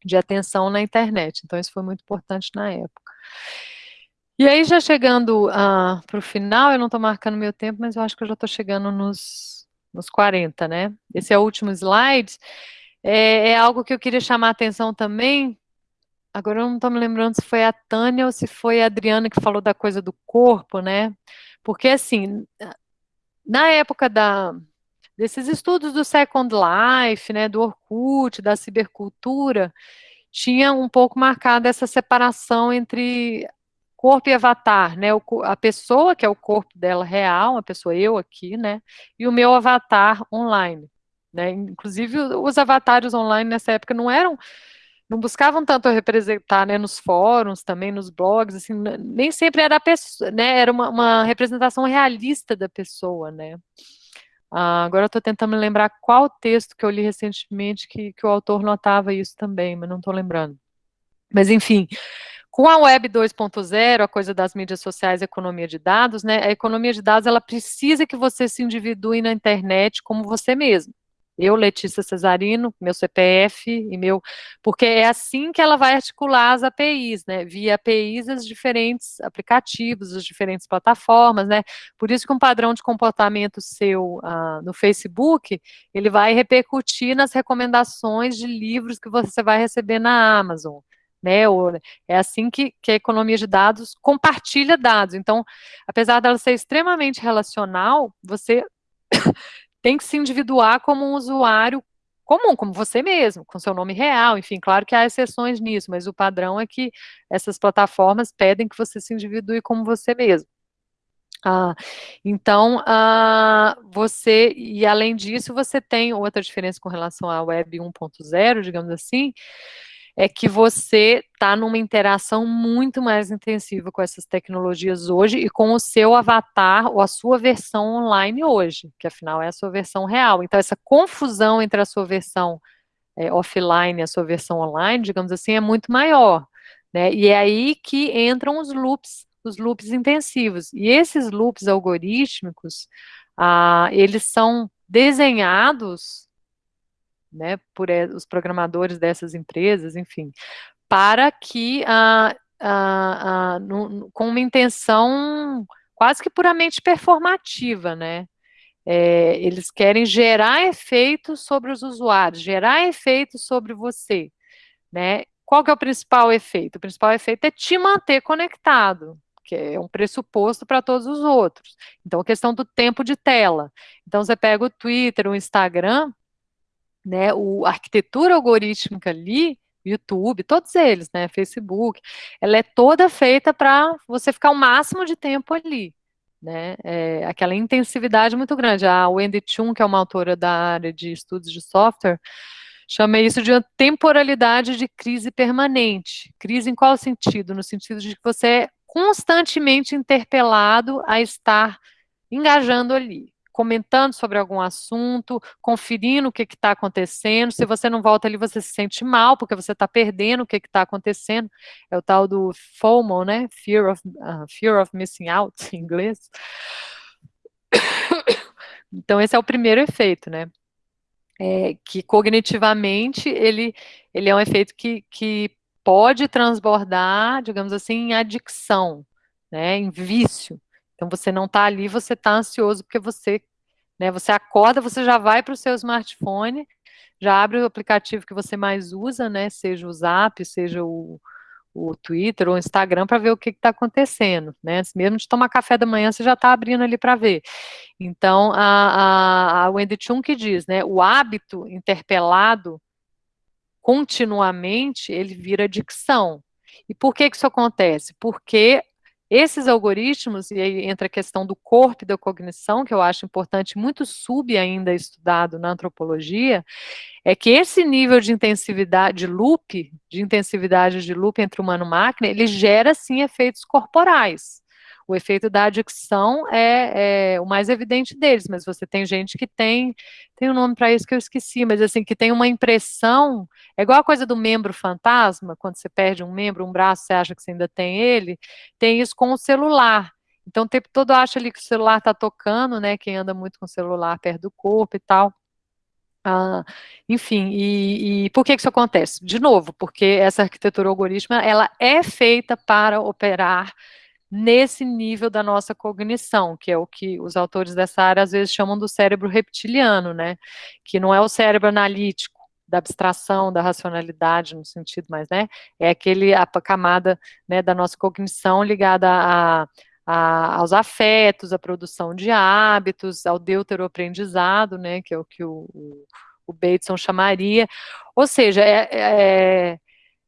de atenção na internet. Então, isso foi muito importante na época. E aí, já chegando uh, ah, para o final, eu não estou marcando meu tempo, mas eu acho que eu já estou chegando nos nos 40, né? Esse é o último slide. É, é, algo que eu queria chamar a atenção também. Agora eu não estou me lembrando se foi a Tânia ou se foi a Adriana que falou da coisa do corpo, né? Porque, assim, na época da, desses estudos do Second Life, né, do Orkut, da cibercultura, tinha um pouco marcada essa separação entre corpo e avatar, né, a pessoa, que é o corpo dela real, a pessoa eu aqui, né, e o meu avatar online, né, inclusive os avatares online nessa época não eram, não buscavam tanto representar, né, nos fóruns, também nos blogs, assim, nem sempre era a pessoa, né, era uma, uma representação realista da pessoa, né, ah, agora estou tentando lembrar qual texto que eu li recentemente que, que o autor notava isso também, mas não estou lembrando. Mas, enfim, com a Web 2.0, a coisa das mídias sociais, economia de dados, né, a economia de dados, ela precisa que você se individue na internet como você mesmo eu, Letícia Cesarino, meu CPF e meu, porque é assim que ela vai articular as APIs, né, via APIs as diferentes aplicativos, as diferentes plataformas, né, por isso que um padrão de comportamento seu uh, no Facebook, ele vai repercutir nas recomendações de livros que você vai receber na Amazon, né, é assim que, que a economia de dados compartilha dados, então, apesar dela ser extremamente relacional, você tem que se individuar como um usuário comum, como você mesmo, com seu nome real, enfim, claro que há exceções nisso, mas o padrão é que essas plataformas pedem que você se individue como você mesmo. Ah, então, ah, você, e além disso, você tem outra diferença com relação à Web 1.0, digamos assim, é que você está numa interação muito mais intensiva com essas tecnologias hoje e com o seu avatar ou a sua versão online hoje, que afinal é a sua versão real. Então, essa confusão entre a sua versão é, offline e a sua versão online, digamos assim, é muito maior. Né? E é aí que entram os loops, os loops intensivos. E esses loops algorítmicos, ah, eles são desenhados né, por os programadores dessas empresas, enfim, para que, ah, ah, ah, com uma intenção quase que puramente performativa, né, é, eles querem gerar efeitos sobre os usuários, gerar efeitos sobre você, né, qual que é o principal efeito? O principal efeito é te manter conectado, que é um pressuposto para todos os outros. Então, a questão do tempo de tela. Então, você pega o Twitter, o Instagram, né, o, a arquitetura algorítmica ali, YouTube, todos eles, né, Facebook, ela é toda feita para você ficar o máximo de tempo ali, né, é, aquela intensividade muito grande. A Wendy Chun, que é uma autora da área de estudos de software, chama isso de uma temporalidade de crise permanente. Crise em qual sentido? No sentido de que você é constantemente interpelado a estar engajando ali comentando sobre algum assunto, conferindo o que está acontecendo. Se você não volta ali, você se sente mal, porque você está perdendo o que está acontecendo. É o tal do FOMO, né? Fear of, uh, fear of missing out, em inglês. Então, esse é o primeiro efeito, né? É, que cognitivamente ele, ele é um efeito que, que pode transbordar, digamos assim, em adicção, né, em vício. Então você não está ali, você está ansioso porque você, né, você acorda, você já vai para o seu smartphone, já abre o aplicativo que você mais usa, né, seja o Zap, seja o, o Twitter ou o Instagram para ver o que está acontecendo, né? Mesmo de tomar café da manhã, você já está abrindo ali para ver. Então, a, a, a Wendy Chung que diz, né? O hábito interpelado continuamente, ele vira adicção. E por que, que isso acontece? Porque esses algoritmos, e aí entra a questão do corpo e da cognição, que eu acho importante, muito sub ainda estudado na antropologia, é que esse nível de intensividade, de loop, de intensividade de loop entre humano e máquina, ele gera, sim, efeitos corporais. O efeito da adicção é, é, o mais evidente deles, mas você tem gente que tem, tem um nome para isso que eu esqueci, mas assim, que tem uma impressão, é igual a coisa do membro fantasma, quando você perde um membro, um braço, você acha que você ainda tem ele, tem isso com o celular. Então, o tempo todo acha ali que o celular está tocando, né, quem anda muito com o celular perto do corpo e tal. Ah, enfim, e, e, por que isso acontece? De novo, porque essa arquitetura algorítmica, ela é feita para operar nesse nível da nossa cognição, que é o que os autores dessa área às vezes chamam do cérebro reptiliano, né? Que não é o cérebro analítico, da abstração, da racionalidade no sentido mais, né? É aquele, a camada né, da nossa cognição ligada a, a, aos afetos, à produção de hábitos, ao deuteroaprendizado, né, que é o que o, o, Bateson chamaria, ou seja, é, é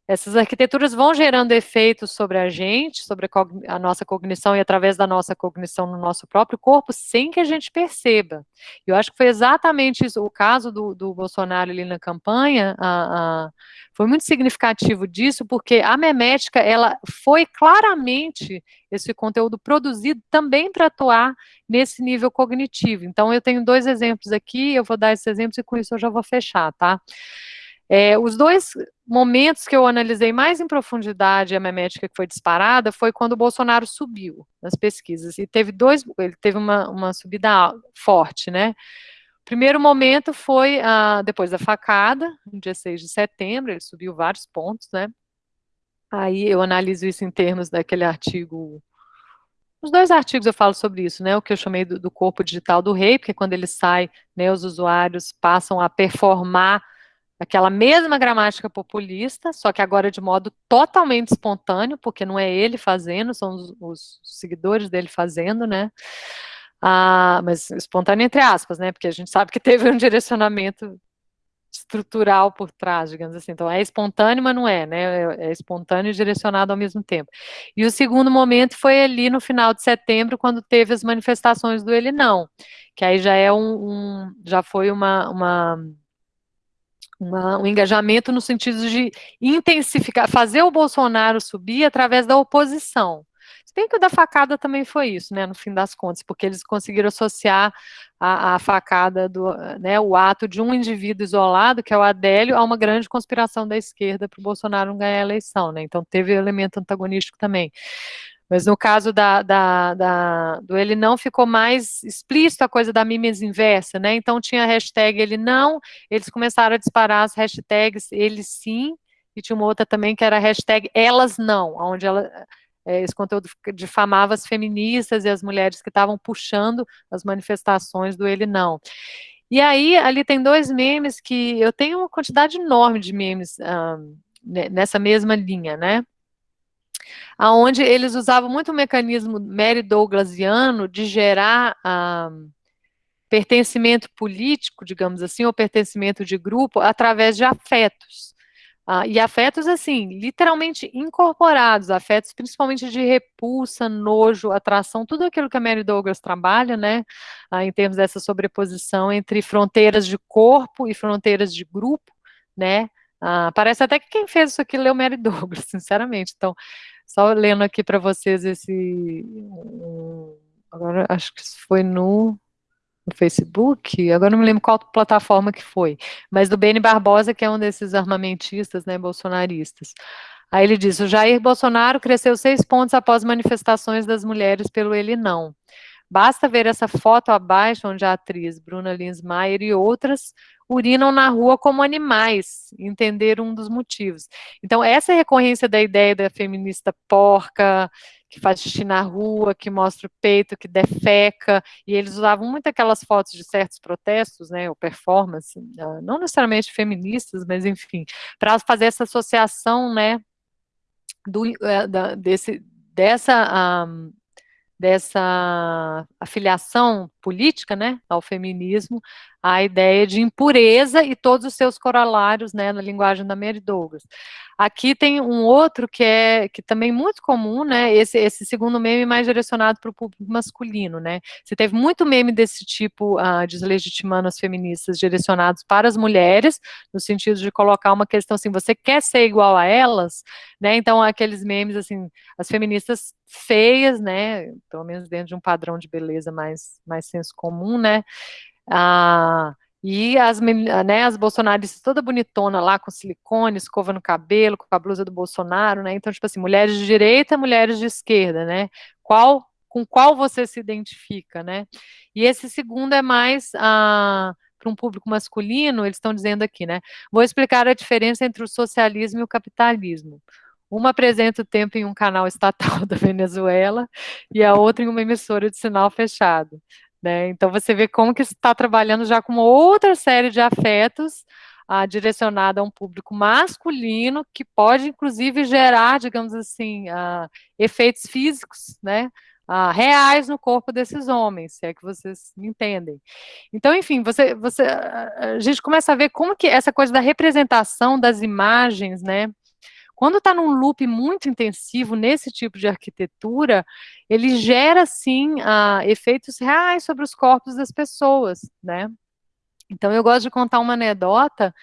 essas arquiteturas vão gerando efeitos sobre a gente, sobre a, a, nossa cognição e através da nossa cognição no nosso próprio corpo, sem que a gente perceba. Eu acho que foi exatamente isso, o caso do, do Bolsonaro ali na campanha, a, a, foi muito significativo disso, porque a memética, ela foi claramente esse conteúdo produzido também para atuar nesse nível cognitivo. Então, eu tenho dois exemplos aqui, eu vou dar esses exemplos e com isso eu já vou fechar, tá? É, os dois momentos que eu analisei mais em profundidade a memética que foi disparada foi quando o Bolsonaro subiu nas pesquisas, e teve dois, ele teve uma, uma subida forte, né? Primeiro momento foi ah, depois da facada, no dia 6 de setembro, ele subiu vários pontos, né? Aí eu analiso isso em termos daquele artigo os dois artigos eu falo sobre isso, né? O que eu chamei do, do, corpo digital do rei, porque quando ele sai, né, os usuários passam a performar aquela mesma gramática populista, só que agora de modo totalmente espontâneo, porque não é ele fazendo, são os, os seguidores dele fazendo, né? Ah, mas espontâneo entre aspas, né? Porque a gente sabe que teve um direcionamento estrutural por trás, digamos assim. Então, é espontâneo, mas não é, né? É, é espontâneo e direcionado ao mesmo tempo. E o segundo momento foi ali no final de setembro, quando teve as manifestações do Ele Não, que aí já é um, um já foi uma, uma uma, um engajamento no sentido de intensificar, fazer o Bolsonaro subir através da oposição. Se bem que o da facada também foi isso, né, no fim das contas, porque eles conseguiram associar a, a facada, do, né, o ato de um indivíduo isolado, que é o Adélio, a uma grande conspiração da esquerda para o Bolsonaro não ganhar a eleição, né, então teve elemento antagonístico também. Mas no caso da, da, da, do ele não, ficou mais explícito a coisa da mimes inversa, né? Então tinha a hashtag ele não, eles começaram a disparar as hashtags ele sim, e tinha uma outra também que era a hashtag elas não, onde ela, é, esse conteúdo difamava as feministas e as mulheres que estavam puxando as manifestações do ele não. E aí, ali tem dois memes que eu tenho uma quantidade enorme de memes um, nessa mesma linha, né? Aonde eles usavam muito o mecanismo Mary Douglasiano de gerar ah, pertencimento político, digamos assim, ou pertencimento de grupo através de afetos. Ah, e afetos, assim, literalmente incorporados, afetos principalmente de repulsa, nojo, atração, tudo aquilo que a Mary Douglas trabalha, né, ah, em termos dessa sobreposição entre fronteiras de corpo e fronteiras de grupo, né, ah, parece até que quem fez isso aqui leu Mary Douglas, sinceramente. Então, só lendo aqui para vocês esse. agora acho que foi no, no, Facebook, agora não me lembro qual plataforma que foi, mas do Beni Barbosa, que é um desses armamentistas, né, bolsonaristas. Aí ele diz: o Jair Bolsonaro cresceu seis pontos após manifestações das mulheres pelo ele não. Basta ver essa foto abaixo, onde a atriz Bruna Linsmeyer e outras urinam na rua como animais, entender um dos motivos. Então, essa recorrência da ideia da feminista porca, que faz xixi na rua, que mostra o peito, que defeca, e eles usavam muito aquelas fotos de certos protestos, né, ou performance, ah, não necessariamente feministas, mas enfim, para fazer essa associação, né, do, eh, da, desse, dessa um, dessa afiliação política, né, ao feminismo, a ideia de impureza e todos os seus corolários, né, na linguagem da Mary Douglas. Aqui tem um outro que é que também é muito comum, né, esse, esse segundo meme mais direcionado para o público masculino, né, você teve muito meme desse tipo, uh, deslegitimando as feministas, direcionados para as mulheres, no sentido de colocar uma questão assim, você quer ser igual a elas, né, então aqueles memes, assim, as feministas feias, né, pelo menos dentro de um padrão de beleza mais, mais senso comum, né, ah, e as, né, as bolsonaristas toda bonitona lá, com silicone, escova no cabelo, com a blusa do Bolsonaro, né? Então, tipo assim, mulheres de direita, mulheres de esquerda, né? Qual, com qual você se identifica, né? E esse segundo é mais ah, para um público masculino, eles estão dizendo aqui, né? Vou explicar a diferença entre o socialismo e o capitalismo. Uma apresenta o tempo em um canal estatal da Venezuela e a outra em uma emissora de sinal fechado. Né? Então você vê como que está trabalhando já com outra série de afetos ah, direcionada a um público masculino que pode inclusive gerar, digamos assim, ah, efeitos físicos, né? ah, reais no corpo desses homens, se é que vocês entendem. Então, enfim, você, você, a gente começa a ver como que essa coisa da representação das imagens, né, quando está num loop muito intensivo nesse tipo de arquitetura, ele gera, sim, uh, efeitos reais sobre os corpos das pessoas, né? Então, eu gosto de contar uma anedota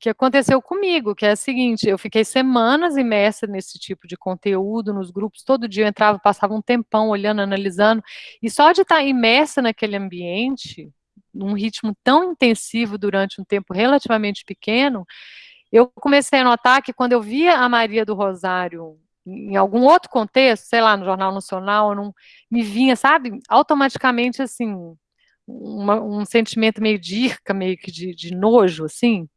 que aconteceu comigo, que é a seguinte, eu fiquei semanas imersa nesse tipo de conteúdo, nos grupos, todo dia eu entrava, passava um tempão olhando, analisando, e só de estar imersa naquele ambiente, num ritmo tão intensivo durante um tempo relativamente pequeno, eu comecei a notar que quando eu via a Maria do Rosário em algum outro contexto, sei lá, no Jornal Nacional, não, me vinha, sabe, automaticamente, assim, uma, um sentimento meio de irca, meio que de, de nojo, assim,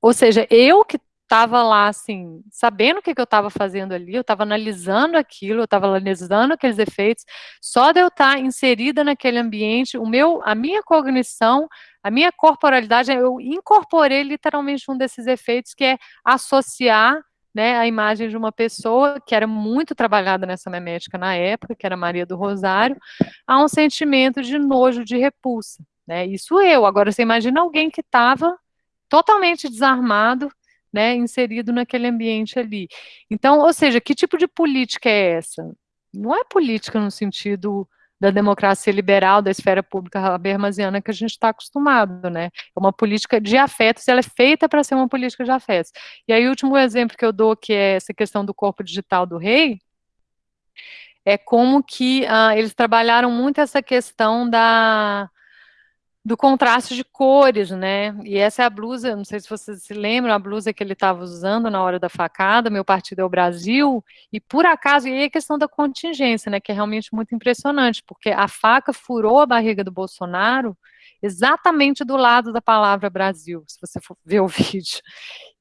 ou seja, eu que estava lá, assim, sabendo o que, que eu estava fazendo ali, eu estava analisando aquilo, eu estava analisando aqueles efeitos, só de eu estar tá inserida naquele ambiente, o meu, a minha cognição, a minha corporalidade, eu incorporei literalmente um desses efeitos, que é associar né, a imagem de uma pessoa que era muito trabalhada nessa memética na época, que era Maria do Rosário, a um sentimento de nojo, de repulsa. Né? Isso eu. Agora, você imagina alguém que estava totalmente desarmado, né, inserido naquele ambiente ali. Então, ou seja, que tipo de política é essa? Não é política no sentido da democracia liberal, da esfera pública habermasiana que a gente está acostumado, né? É uma política de afetos, ela é feita para ser uma política de afetos. E aí, o último exemplo que eu dou, que é essa questão do corpo digital do rei, é como que ah, eles trabalharam muito essa questão da do contraste de cores, né? E essa é a blusa, não sei se vocês se lembram, a blusa que ele estava usando na hora da facada, meu partido é o Brasil, e por acaso, e aí a questão da contingência, né, que é realmente muito impressionante, porque a faca furou a barriga do Bolsonaro exatamente do lado da palavra Brasil, se você for ver o vídeo.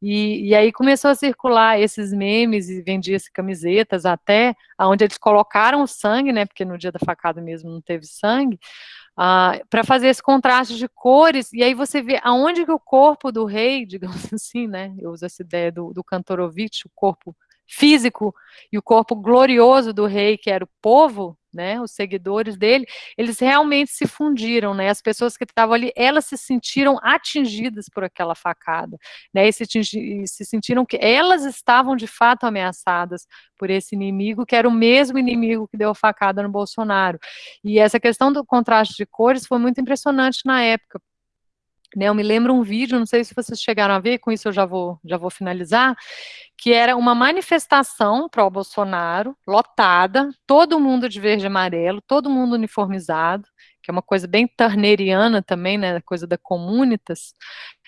E, e aí começou a circular esses memes e vendia-se camisetas até, onde eles colocaram o sangue, né, porque no dia da facada mesmo não teve sangue, ah, para fazer esse contraste de cores, e aí você vê aonde que o corpo do rei, digamos assim, né, eu uso essa ideia do, do o corpo físico e o corpo glorioso do rei, que era o povo, né, os seguidores dele, eles realmente se fundiram, né, as pessoas que estavam ali, elas se sentiram atingidas por aquela facada, né, e se, se sentiram que elas estavam de fato ameaçadas por esse inimigo, que era o mesmo inimigo que deu a facada no Bolsonaro, e essa questão do contraste de cores foi muito impressionante na época, né, eu me lembro um vídeo, não sei se vocês chegaram a ver, com isso eu já vou, já vou finalizar, que era uma manifestação para o Bolsonaro, lotada, todo mundo de verde e amarelo, todo mundo uniformizado, que é uma coisa bem turneriana também, né, coisa da comunitas,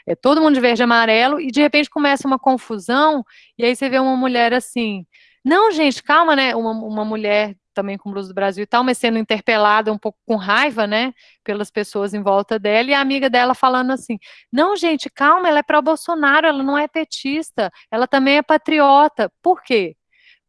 é todo mundo de verde e amarelo, e de repente começa uma confusão, e aí você vê uma mulher assim, não, gente, calma, né, uma, uma mulher também com Blues do Brasil e tal, mas sendo interpelada um pouco com raiva, né, pelas pessoas em volta dela, e a amiga dela falando assim, não, gente, calma, ela é pró-Bolsonaro, ela não é petista, ela também é patriota. Por quê?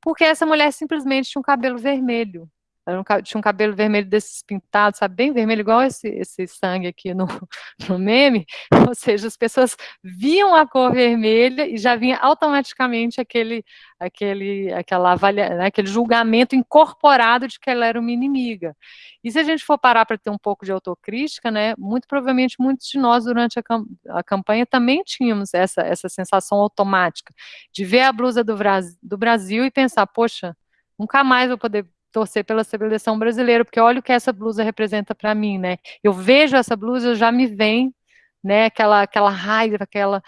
Porque essa mulher simplesmente tinha um cabelo vermelho, ela tinha um cabelo vermelho desses pintados, sabe, bem vermelho, igual esse, esse sangue aqui no, no meme, ou seja, as pessoas viam a cor vermelha e já vinha automaticamente aquele, aquele, aquela avalia, né, aquele julgamento incorporado de que ela era uma inimiga. E se a gente for parar para ter um pouco de autocrítica, né, muito provavelmente muitos de nós durante a, cam a campanha também tínhamos essa, essa sensação automática de ver a blusa do, do Brasil e pensar, poxa, nunca mais vou poder torcer pela seleção brasileira, porque olha o que essa blusa representa para mim, né? Eu vejo essa blusa, já me vem, né, aquela, aquela raiva, aquela...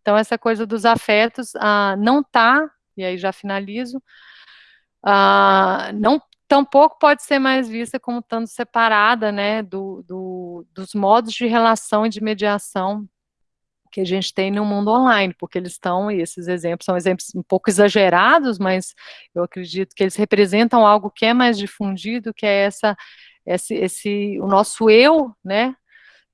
Então, essa coisa dos afetos ah, não tá, e aí já finalizo, ah, não tampouco pode ser mais vista como estando separada, né, do, do, dos modos de relação e de mediação que a gente tem no mundo online, porque eles estão, e esses exemplos são exemplos um pouco exagerados, mas eu acredito que eles representam algo que é mais difundido, que é essa, esse, esse o nosso eu, né,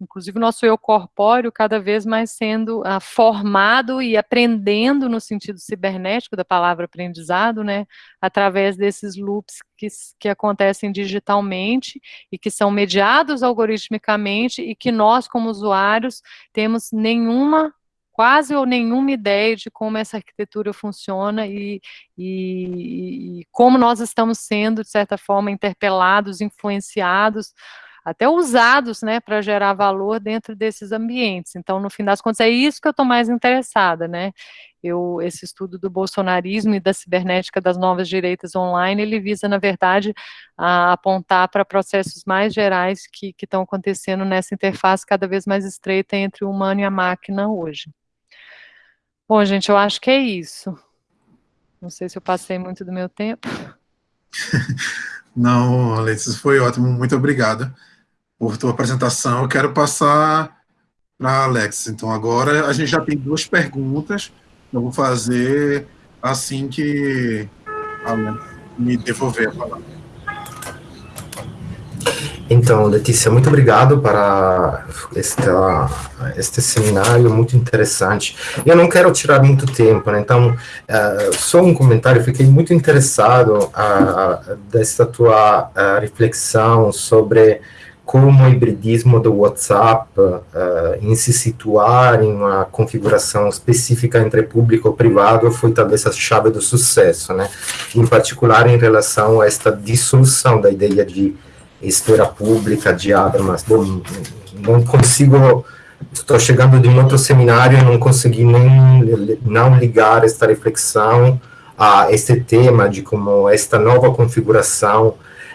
inclusive o nosso eu corpóreo cada vez mais sendo ah, formado e aprendendo no sentido cibernético da palavra aprendizado, né, através desses loops que, que acontecem digitalmente e que são mediados algoritmicamente e que nós, como usuários, temos nenhuma quase ou nenhuma ideia de como essa arquitetura funciona e, e, e como nós estamos sendo, de certa forma, interpelados, influenciados, até usados, né, para gerar valor dentro desses ambientes. Então, no fim das contas, é isso que eu estou mais interessada, né, eu, esse estudo do bolsonarismo e da cibernética das novas direitas online, ele visa, na verdade, apontar para processos mais gerais que estão acontecendo nessa interface cada vez mais estreita entre o humano e a máquina hoje. Bom, gente, eu acho que é isso. Não sei se eu passei muito do meu tempo. Não, Alexis, foi ótimo, muito obrigada por tua apresentação. Eu quero passar para Alex. Então, agora a gente já tem duas perguntas eu vou fazer assim que me devolver a palavra. Então, Letícia, muito obrigado para este, este seminário muito interessante. Eu não quero tirar muito tempo, né? então, uh, só um comentário, fiquei muito interessado uh, dessa tua uh, reflexão sobre como o hibridismo do WhatsApp uh, em se situar em uma configuração específica entre público e privado foi talvez a chave do sucesso, né? Em particular em relação a esta dissolução da ideia de esfera pública, de armas. Não, não consigo, estou chegando de um outro seminário e não consegui nem não ligar esta reflexão a este tema de como esta nova configuração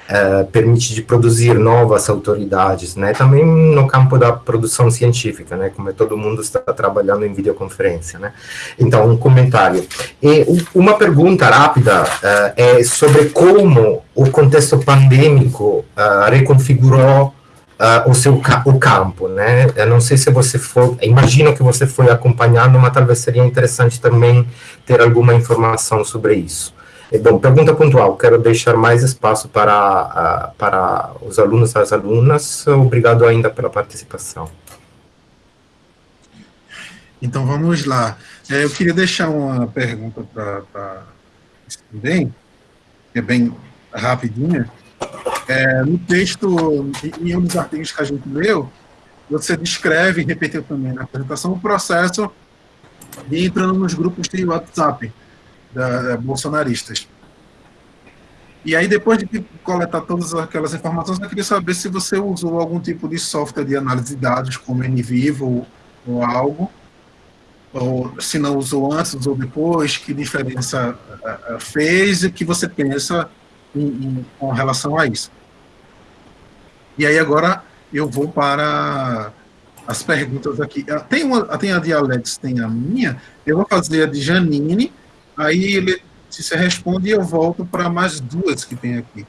uh, permite de produzir novas autoridades, né? Também no campo da produção científica, né? Como todo mundo está trabalhando em videoconferência, né? Então, um comentário. E uma pergunta rápida uh, é sobre como o contexto pandêmico uh, reconfigurou Uh, o seu o campo, né? Eu não sei se você foi, imagino que você foi acompanhando, mas talvez seria interessante também ter alguma informação sobre isso. Bom, pergunta pontual, quero deixar mais espaço para, para os alunos e as alunas. Obrigado ainda pela participação. Então, vamos lá. É, eu queria deixar uma pergunta para também, que é bem rapidinha. É, no texto, em um dos artigos que a gente leu, você descreve, e repetiu também na apresentação, o processo de entrando nos grupos de WhatsApp da, da, bolsonaristas. E aí, depois de coletar todas aquelas informações, eu queria saber se você usou algum tipo de software de análise de dados, como NVivo ou, algo, ou se não usou antes, usou depois, que diferença uh, fez e o que você pensa em, em, com relação a isso. E aí, agora, eu vou para as perguntas aqui. Ah, tem, uma, tem a de Alex, tem a minha, eu vou fazer a de Janine, Aí ele se você responde, eu volto para mais duas que tem aqui.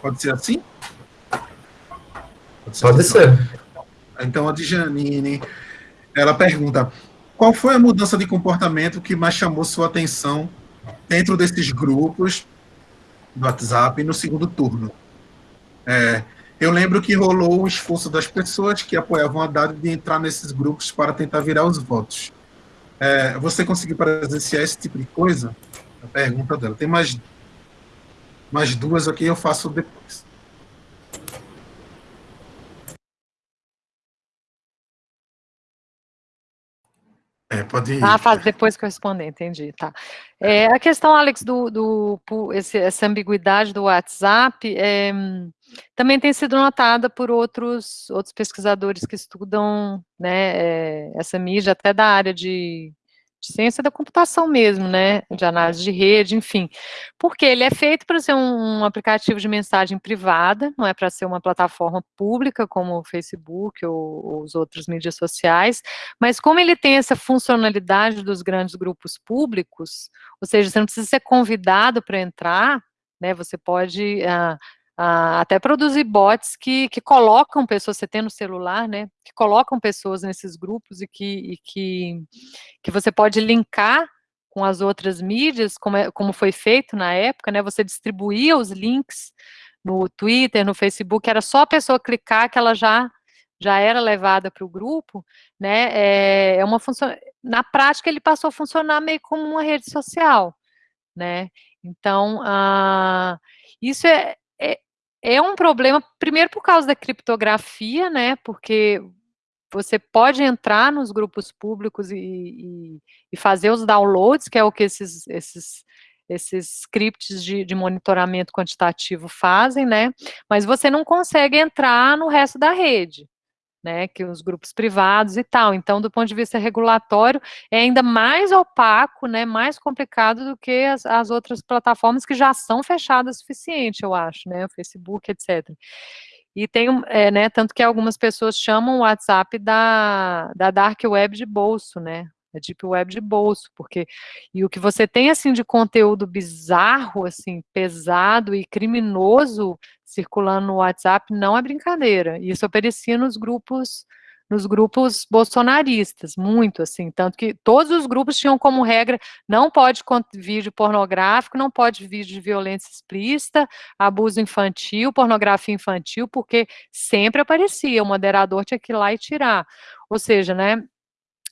Pode ser assim? Pode ser. Pode assim. ser. Então, a de Janine, ela pergunta, qual foi a mudança de comportamento que mais chamou sua atenção dentro desses grupos do WhatsApp no segundo turno? É, eu lembro que rolou o esforço das pessoas que apoiavam a Haddad de entrar nesses grupos para tentar virar os votos. É, você conseguiu presenciar esse tipo de coisa? A pergunta dela. Tem mais, mais duas aqui, eu faço depois. É, pode ir. Ah, faz depois que eu responder, entendi, tá. É, a questão, Alex, do, do esse, essa ambiguidade do WhatsApp é, também tem sido notada por outros, outros pesquisadores que estudam né, é, essa mídia, até da área de de ciência da computação mesmo, né, de análise de rede, enfim, porque ele é feito para ser um, um, aplicativo de mensagem privada, não é para ser uma plataforma pública como o Facebook ou, ou os outros mídias sociais, mas como ele tem essa funcionalidade dos grandes grupos públicos, ou seja, você não precisa ser convidado para entrar, né, você pode... Uh, Uh, até produzir bots que, que colocam pessoas, você tem no celular, né, que colocam pessoas nesses grupos e que, e que, que você pode linkar com as outras mídias, como, é, como foi feito na época, né, você distribuía os links no Twitter, no Facebook, era só a pessoa clicar que ela já, já era levada para o grupo, né, é, é uma função, na prática ele passou a funcionar meio como uma rede social, né, então, uh, isso é, é, um problema, primeiro por causa da criptografia, né, porque você pode entrar nos grupos públicos e, e, e fazer os downloads, que é o que esses, esses, esses scripts de, de, monitoramento quantitativo fazem, né? Mas você não consegue entrar no resto da rede né, que os grupos privados e tal. Então, do ponto de vista regulatório, é ainda mais opaco, né, mais complicado do que as, as outras plataformas que já são fechadas o suficiente, eu acho, né, o Facebook, etc. E tem, é, né, tanto que algumas pessoas chamam o WhatsApp da, da dark web de bolso, né, a Deep Web de bolso, porque, e o que você tem, assim, de conteúdo bizarro, assim, pesado e criminoso circulando no WhatsApp não é brincadeira, isso aparecia nos grupos, nos grupos bolsonaristas, muito, assim, tanto que todos os grupos tinham como regra, não pode vídeo pornográfico, não pode vídeo de violência explícita, abuso infantil, pornografia infantil, porque sempre aparecia, o moderador tinha que ir lá e tirar, ou seja, né,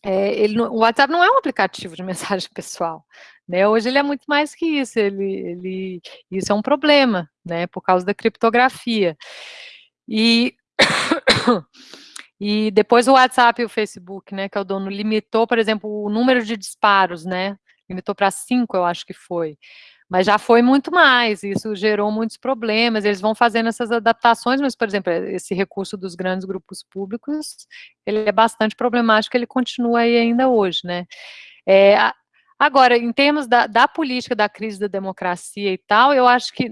é, ele, o WhatsApp não é um aplicativo de mensagem pessoal, né? Hoje ele é muito mais que isso, ele, ele, isso é um problema, né? Por causa da criptografia. E, e depois o WhatsApp e o Facebook, né, que é o dono, limitou, por exemplo, o número de disparos, né? Limitou para cinco, eu acho que foi mas já foi muito mais, isso gerou muitos problemas, eles vão fazendo essas adaptações, mas, por exemplo, esse recurso dos grandes grupos públicos, ele é bastante problemático, ele continua aí ainda hoje, né. É, agora, em termos da, da política, da crise da democracia e tal, eu acho que,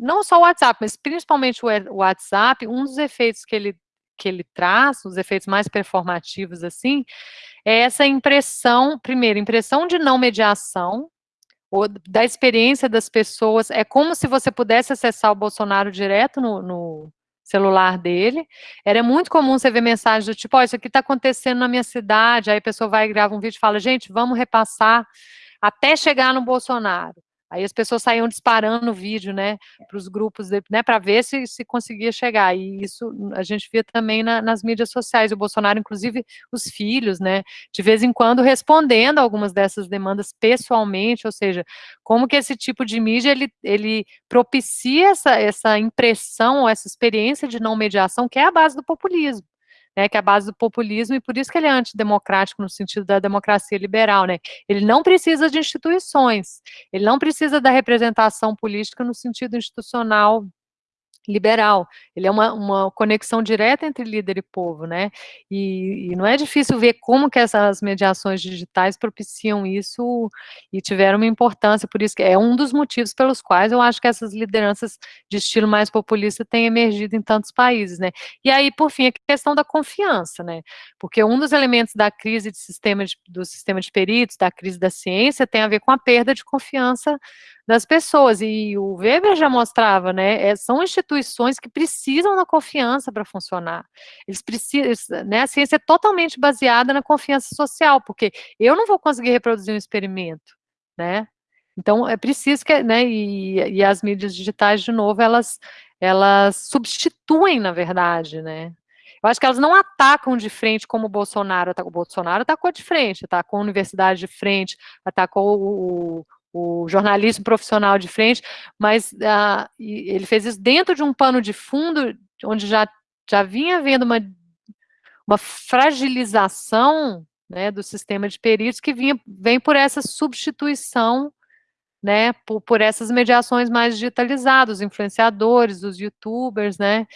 não só o WhatsApp, mas principalmente o WhatsApp, um dos efeitos que ele que ele traz, os efeitos mais performativos, assim, é essa impressão, primeiro, impressão de não mediação, ou da experiência das pessoas, é como se você pudesse acessar o Bolsonaro direto no, no celular dele, era muito comum você ver mensagens do tipo, oh, isso aqui está acontecendo na minha cidade, aí a pessoa vai e grava um vídeo e fala, gente, vamos repassar até chegar no Bolsonaro. Aí as pessoas saíam disparando o vídeo, né, para os grupos, né, para ver se, se conseguia chegar. E isso a gente via também na, nas mídias sociais. O Bolsonaro, inclusive, os filhos, né, de vez em quando respondendo algumas dessas demandas pessoalmente, ou seja, como que esse tipo de mídia ele, ele propicia essa, essa impressão essa experiência de não mediação, que é a base do populismo né, que é a base do populismo, e por isso que ele é antidemocrático no sentido da democracia liberal, né, ele não precisa de instituições, ele não precisa da representação política no sentido institucional liberal, ele é uma, uma conexão direta entre líder e povo, né, e, e, não é difícil ver como que essas mediações digitais propiciam isso e tiveram uma importância, por isso que é um dos motivos pelos quais eu acho que essas lideranças de estilo mais populista têm emergido em tantos países, né, e aí, por fim, a questão da confiança, né, porque um dos elementos da crise de sistema de, do sistema de peritos, da crise da ciência, tem a ver com a perda de confiança das pessoas, e o Weber já mostrava, né, é, são instituições que precisam da confiança para funcionar, eles precisam, né, a ciência é totalmente baseada na confiança social, porque eu não vou conseguir reproduzir um experimento, né, então é preciso que, né, e, e as mídias digitais, de novo, elas, elas substituem, na verdade, né, eu acho que elas não atacam de frente como o Bolsonaro, o Bolsonaro atacou de frente, atacou a universidade de frente, atacou o, o jornalismo profissional de frente, mas uh, ele fez isso dentro de um pano de fundo, onde já, já vinha havendo uma, uma fragilização né, do sistema de peritos que vinha, vem por essa substituição, né, por, por essas mediações mais digitalizadas, os influenciadores, os youtubers, né,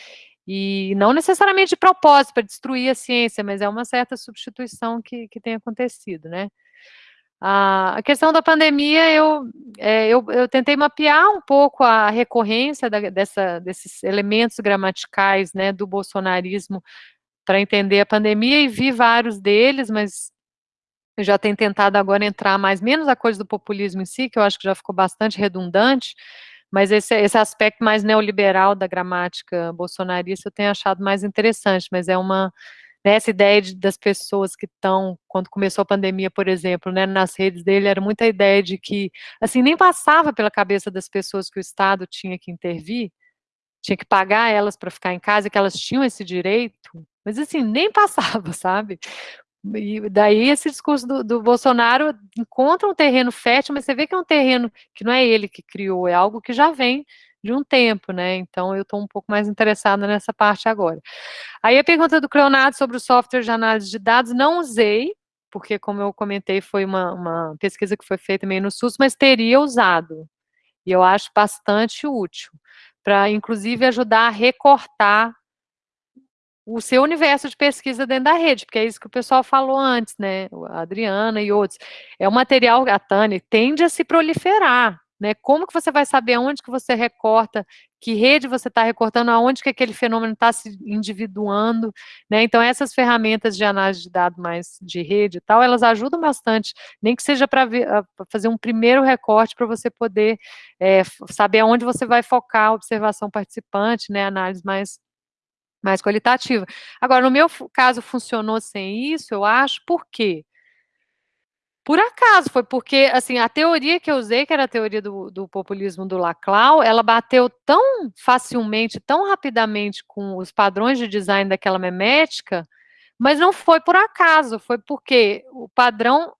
e não necessariamente de propósito, para destruir a ciência, mas é uma certa substituição que, que tem acontecido, né. A questão da pandemia, eu, é, eu, eu, tentei mapear um pouco a recorrência da, dessa, desses elementos gramaticais né, do bolsonarismo para entender a pandemia e vi vários deles, mas eu já tenho tentado agora entrar mais, menos a coisa do populismo em si, que eu acho que já ficou bastante redundante, mas esse, esse aspecto mais neoliberal da gramática bolsonarista eu tenho achado mais interessante, mas é uma né, essa ideia de, das pessoas que estão, quando começou a pandemia, por exemplo, né, nas redes dele, era muita ideia de que, assim, nem passava pela cabeça das pessoas que o Estado tinha que intervir, tinha que pagar elas para ficar em casa, que elas tinham esse direito, mas assim, nem passava, sabe? E daí esse discurso do, do, Bolsonaro encontra um terreno fértil, mas você vê que é um terreno que não é ele que criou, é algo que já vem de um tempo, né? Então, eu estou um pouco mais interessada nessa parte agora. Aí, a pergunta do Cleonardo sobre o software de análise de dados, não usei, porque, como eu comentei, foi uma, uma pesquisa que foi feita meio no SUS, mas teria usado, e eu acho bastante útil, para, inclusive, ajudar a recortar o seu universo de pesquisa dentro da rede, porque é isso que o pessoal falou antes, né, a Adriana e outros. É um material, a Tânia, tende a se proliferar, né, como que você vai saber onde que você recorta, que rede você está recortando, aonde que aquele fenômeno está se individuando, né, então essas ferramentas de análise de dados mais de rede e tal, elas ajudam bastante, nem que seja para fazer um primeiro recorte para você poder é, saber aonde você vai focar a observação participante, né, análise mais mais qualitativa. Agora, no meu caso, funcionou sem isso, eu acho, por quê? Por acaso, foi porque, assim, a teoria que eu usei, que era a teoria do, do populismo do Laclau, ela bateu tão facilmente, tão rapidamente com os padrões de design daquela memética, mas não foi por acaso, foi porque o padrão,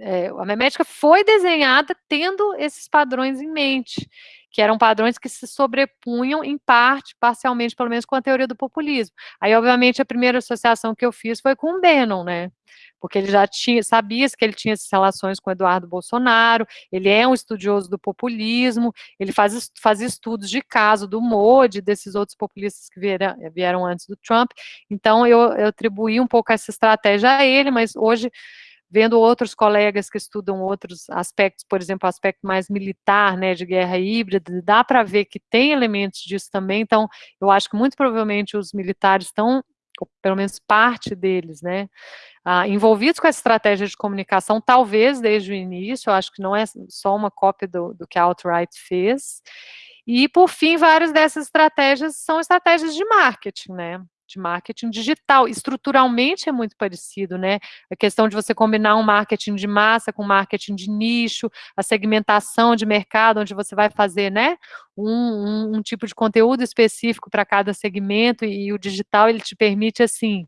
é, a memética foi desenhada tendo esses padrões em mente que eram padrões que se sobrepunham em parte, parcialmente, pelo menos, com a teoria do populismo. Aí, obviamente, a primeira associação que eu fiz foi com o Bannon, né? Porque ele já tinha, sabia que ele tinha essas relações com Eduardo Bolsonaro, ele é um estudioso do populismo, ele faz, faz estudos de caso do Modi, desses outros populistas que vieram, vieram antes do Trump, então eu, eu atribuí um pouco essa estratégia a ele, mas hoje vendo outros colegas que estudam outros aspectos, por exemplo, aspecto mais militar, né, de guerra híbrida, dá para ver que tem elementos disso também, então, eu acho que muito provavelmente os militares estão, pelo menos parte deles, né, ah, envolvidos com essa estratégia de comunicação, talvez desde o início, eu acho que não é só uma cópia do, do que a Alt-Right fez, e, por fim, várias dessas estratégias são estratégias de marketing, né, de marketing digital. Estruturalmente é muito parecido, né? A questão de você combinar um marketing de massa com marketing de nicho, a segmentação de mercado, onde você vai fazer, né? Um, um, um tipo de conteúdo específico para cada segmento, e o digital, ele te permite, assim,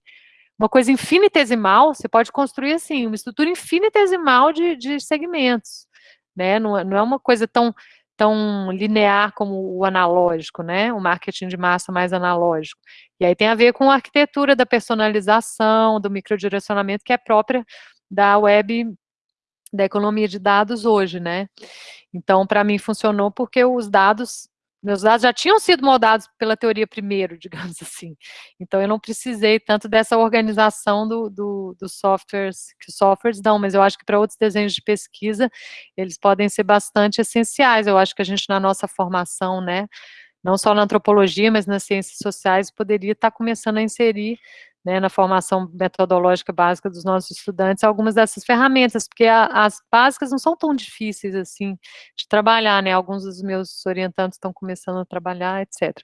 uma coisa infinitesimal, você pode construir, assim, uma estrutura infinitesimal de, de segmentos, né? Não, é, não é uma coisa tão tão linear como o analógico, né? O marketing de massa mais analógico. E aí tem a ver com a arquitetura da personalização, do microdirecionamento que é própria da web, da economia de dados hoje, né? Então, para mim funcionou porque os dados meus dados já tinham sido moldados pela teoria primeiro, digamos assim. Então, eu não precisei tanto dessa organização do, do, dos softwares, que os softwares dão, mas eu acho que para outros desenhos de pesquisa, eles podem ser bastante essenciais. Eu acho que a gente, na nossa formação, né, não só na antropologia, mas nas ciências sociais, poderia estar começando a inserir né, na formação metodológica básica dos nossos estudantes, algumas dessas ferramentas, porque a, as básicas não são tão difíceis, assim, de trabalhar, né, alguns dos meus orientantes estão começando a trabalhar, etc.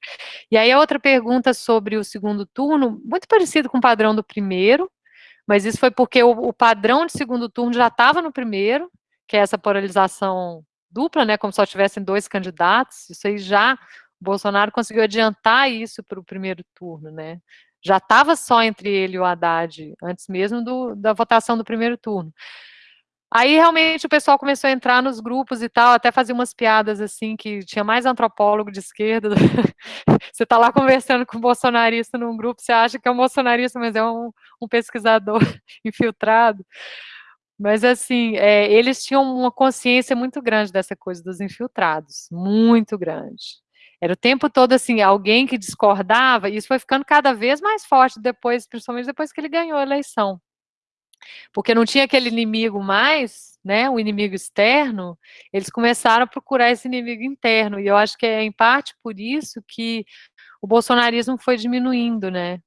E aí a outra pergunta sobre o segundo turno, muito parecido com o padrão do primeiro, mas isso foi porque o, o padrão de segundo turno já estava no primeiro, que é essa polarização dupla, né, como só tivessem dois candidatos, isso aí já, Bolsonaro conseguiu adiantar isso para o primeiro turno, né, já estava só entre ele e o Haddad, antes mesmo do, da votação do primeiro turno. Aí, realmente, o pessoal começou a entrar nos grupos e tal, até fazia umas piadas, assim, que tinha mais antropólogo de esquerda. você está lá conversando com um bolsonarista num grupo, você acha que é um bolsonarista, mas é um, um pesquisador infiltrado. Mas, assim, é, eles tinham uma consciência muito grande dessa coisa dos infiltrados, muito grande. Era o tempo todo assim, alguém que discordava, e isso foi ficando cada vez mais forte depois, principalmente depois que ele ganhou a eleição. Porque não tinha aquele inimigo mais, né, o inimigo externo, eles começaram a procurar esse inimigo interno, e eu acho que é em parte por isso que o bolsonarismo foi diminuindo, né,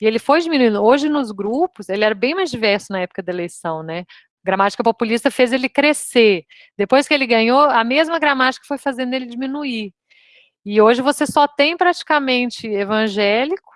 e ele foi diminuindo. Hoje, nos grupos, ele era bem mais diverso na época da eleição, né? gramática populista fez ele crescer. Depois que ele ganhou, a mesma gramática foi fazendo ele diminuir. E hoje você só tem praticamente evangélico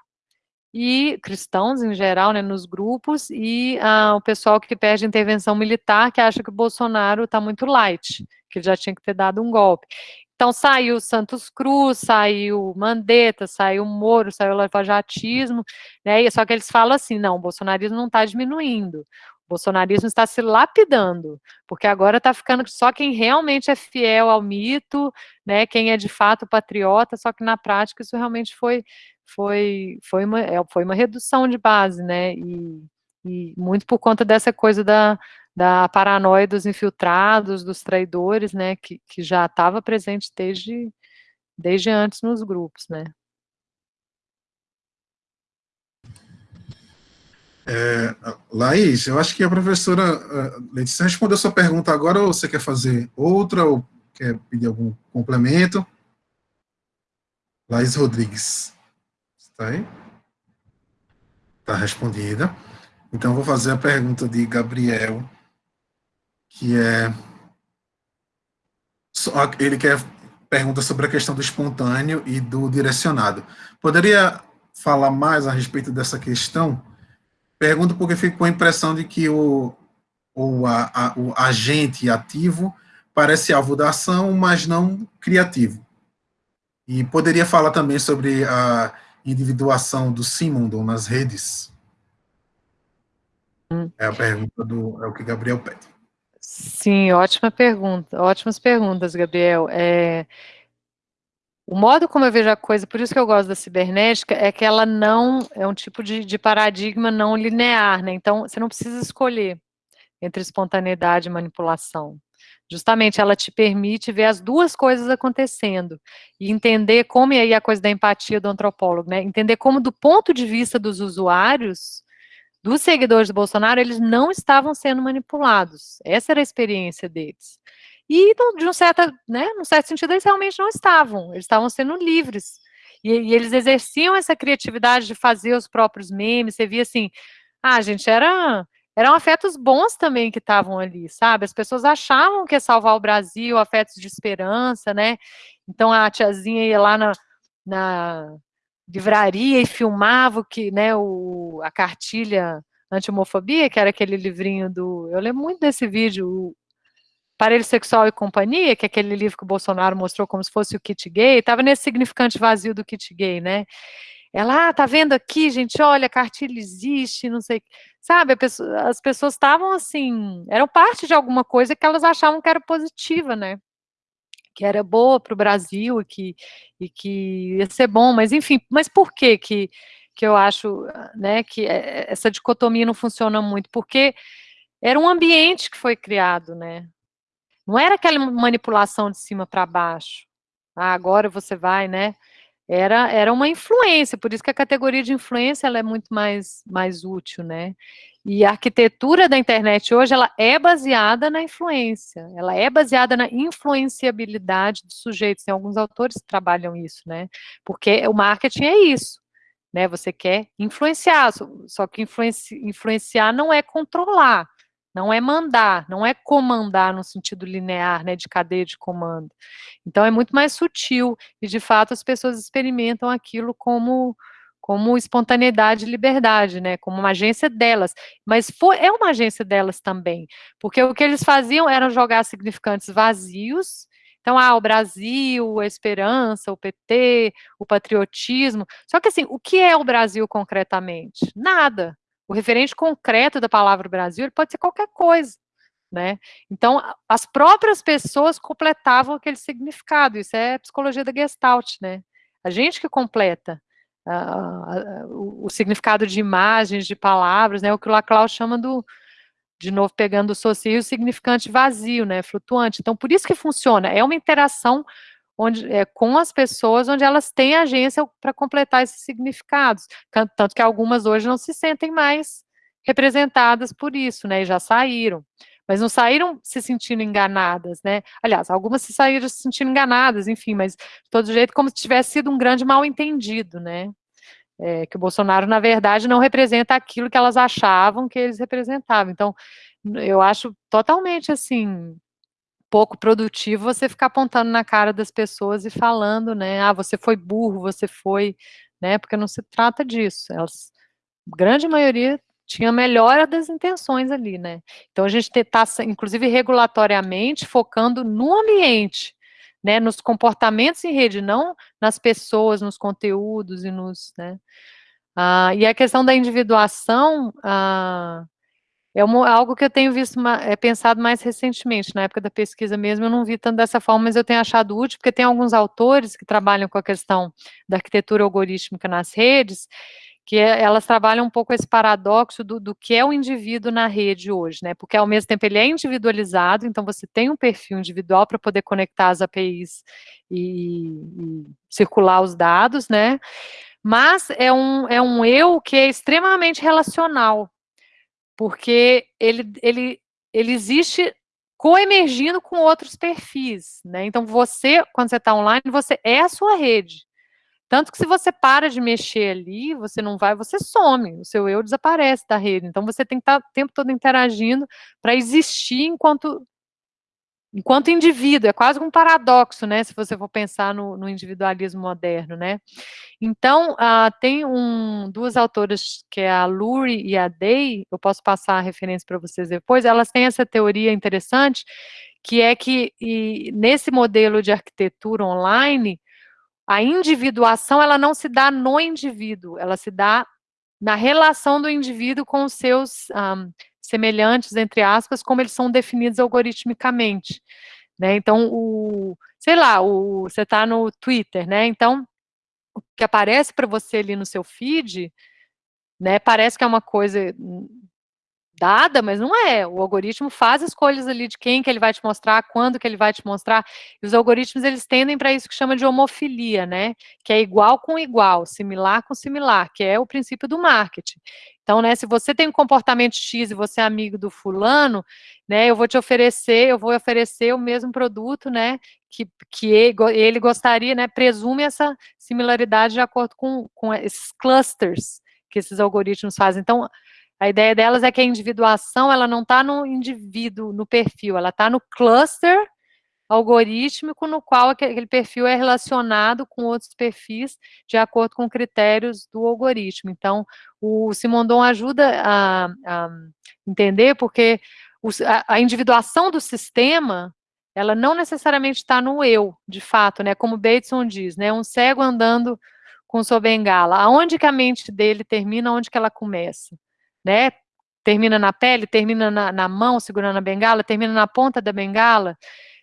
e cristãos em geral, né, nos grupos, e ah, o pessoal que pede intervenção militar, que acha que o Bolsonaro está muito light, que ele já tinha que ter dado um golpe. Então saiu Santos Cruz, saiu Mandetta, saiu Moro, saiu o lavajatismo, né, só que eles falam assim, não, o bolsonarismo não está diminuindo, O bolsonarismo está se lapidando, porque agora está ficando só quem realmente é fiel ao mito, né, quem é de fato patriota, só que na prática isso realmente foi, foi, foi, uma, é, foi uma redução de base, né, e, e muito por conta dessa coisa da, da paranoia dos infiltrados, dos traidores, né, que, que já estava presente desde, desde antes nos grupos, né. É, Laís, eu acho que a professora uh, Letícia respondeu sua pergunta agora, ou você quer fazer outra, ou quer pedir algum complemento? Laís Rodrigues, está aí? Está respondida. Então, vou fazer a pergunta de Gabriel, que é... Ele quer pergunta sobre a questão do espontâneo e do direcionado. Poderia falar mais a respeito dessa questão? Pergunto porque fico com a impressão de que o, o, a, a, o agente ativo parece alvo da ação, mas não criativo. E poderia falar também sobre a individuação do Simondon nas redes? É a pergunta do, é o que Gabriel pede. Sim, ótima pergunta, ótimas perguntas, Gabriel. É, o modo como eu vejo a coisa, por isso que eu gosto da cibernética, é que ela não, é um tipo de, de paradigma não linear, né? Então, você não precisa escolher entre espontaneidade e manipulação. Justamente, ela te permite ver as duas coisas acontecendo e entender como, e aí a coisa da empatia do antropólogo, né? Entender como, do ponto de vista dos usuários, dos seguidores do Bolsonaro, eles não estavam sendo manipulados. Essa era a experiência deles. E, de um certo, né, num certo sentido, eles realmente não estavam, eles estavam sendo livres. E, e, eles exerciam essa criatividade de fazer os próprios memes, você via assim, ah, gente, era, eram afetos bons também que estavam ali, sabe? As pessoas achavam que ia salvar o Brasil, afetos de esperança, né? Então a tiazinha ia lá na, na livraria e filmava que, né, o, a cartilha anti-homofobia, que era aquele livrinho do... Eu lembro muito desse vídeo, Parelho Sexual e Companhia, que é aquele livro que o Bolsonaro mostrou como se fosse o kit gay, estava nesse significante vazio do kit gay, né? Ela, ah, tá vendo aqui, gente, olha, a cartilha existe, não sei, sabe, pessoa, as pessoas estavam assim, eram parte de alguma coisa que elas achavam que era positiva, né? Que era boa para o Brasil e que, e que ia ser bom, mas enfim, mas por que que, que eu acho, né, que é, essa dicotomia não funciona muito? Porque era um ambiente que foi criado, né? Não era aquela manipulação de cima para baixo. Ah, agora você vai, né? Era, era uma influência, por isso que a categoria de influência ela é muito mais, mais útil, né? E a arquitetura da internet hoje, ela é baseada na influência, ela é baseada na influenciabilidade dos sujeitos, tem alguns autores que trabalham isso, né? Porque o marketing é isso, né? Você quer influenciar, só que influenci, influenciar não é controlar, não é mandar, não é comandar no sentido linear, né, de cadeia de comando. Então é muito mais sutil e de fato as pessoas experimentam aquilo como como espontaneidade e liberdade, né, como uma agência delas, mas é uma agência delas também, porque o que eles faziam era jogar significantes vazios, então, ah, o Brasil, a esperança, o PT, o patriotismo, só que assim, o que é o Brasil concretamente? Nada, o referente concreto da palavra Brasil pode ser qualquer coisa, né? Então, as próprias pessoas completavam aquele significado, isso é psicologia da Gestalt, né? A gente que completa uh, uh, o significado de imagens, de palavras, né? O que o Laclau chama do, de novo pegando o socio, o significante vazio, né? Flutuante. Então, por isso que funciona, é uma interação onde, é, com as pessoas, onde elas têm agência para completar esses significados, tanto que algumas hoje não se sentem mais representadas por isso, né, e já saíram, mas não saíram se sentindo enganadas, né, aliás, algumas se saíram se sentindo enganadas, enfim, mas de todo jeito como se tivesse sido um grande mal-entendido, né, é, que o Bolsonaro, na verdade, não representa aquilo que elas achavam que eles representavam, então, eu acho totalmente, assim, pouco produtivo você ficar apontando na cara das pessoas e falando, né, ah, você foi burro, você foi, né, porque não se trata disso, elas, grande maioria tinha melhora das intenções ali, né, então a gente está, inclusive regulatoriamente, focando no ambiente, né, nos comportamentos em rede, não nas pessoas, nos conteúdos e nos, né, ah, e a questão da individuação, ah, é uma, algo que eu tenho visto, é, pensado mais recentemente, na época da pesquisa mesmo, eu não vi tanto dessa forma, mas eu tenho achado útil, porque tem alguns autores que trabalham com a questão da arquitetura algorítmica nas redes, que é, elas trabalham um pouco esse paradoxo do, do, que é o indivíduo na rede hoje, né? Porque ao mesmo tempo ele é individualizado, então você tem um perfil individual para poder conectar as APIs e, e, circular os dados, né? Mas é um, é um eu que é extremamente relacional, porque ele, ele, ele existe coemergindo com outros perfis, né? Então você, quando você está online, você é a sua rede. Tanto que se você para de mexer ali, você não vai, você some, o seu eu desaparece da rede. Então você tem que estar o tempo todo interagindo para existir enquanto enquanto indivíduo, é quase um paradoxo, né, se você for pensar no, no individualismo moderno, né. Então, uh, tem um, duas autoras, que é a Lurie e a Day, eu posso passar a referência para vocês depois, elas têm essa teoria interessante, que é que e, nesse modelo de arquitetura online, a individuação, ela não se dá no indivíduo, ela se dá na relação do indivíduo com os seus um, semelhantes, entre aspas, como eles são definidos algoritmicamente, né, então, o, sei lá, o, você está no Twitter, né, então, o que aparece para você ali no seu feed, né, parece que é uma coisa dada, mas não é. O algoritmo faz escolhas ali de quem que ele vai te mostrar, quando que ele vai te mostrar. E os algoritmos, eles tendem para isso que chama de homofilia, né? Que é igual com igual, similar com similar, que é o princípio do marketing. Então, né, se você tem um comportamento X e você é amigo do fulano, né, eu vou te oferecer, eu vou oferecer o mesmo produto, né, que, que ele gostaria, né, presume essa similaridade de acordo com, com esses clusters que esses algoritmos fazem. Então, a ideia delas é que a individuação, ela não está no indivíduo, no perfil, ela está no cluster algorítmico no qual aquele perfil é relacionado com outros perfis de acordo com critérios do algoritmo. Então, o Simondon ajuda a, a entender porque a, a individuação do sistema ela não necessariamente está no eu, de fato, né? Como Bateson diz, né? Um cego andando com sua bengala. Aonde que a mente dele termina, onde que ela começa? Né? Termina na pele, termina na, na mão, segurando a bengala, termina na ponta da bengala,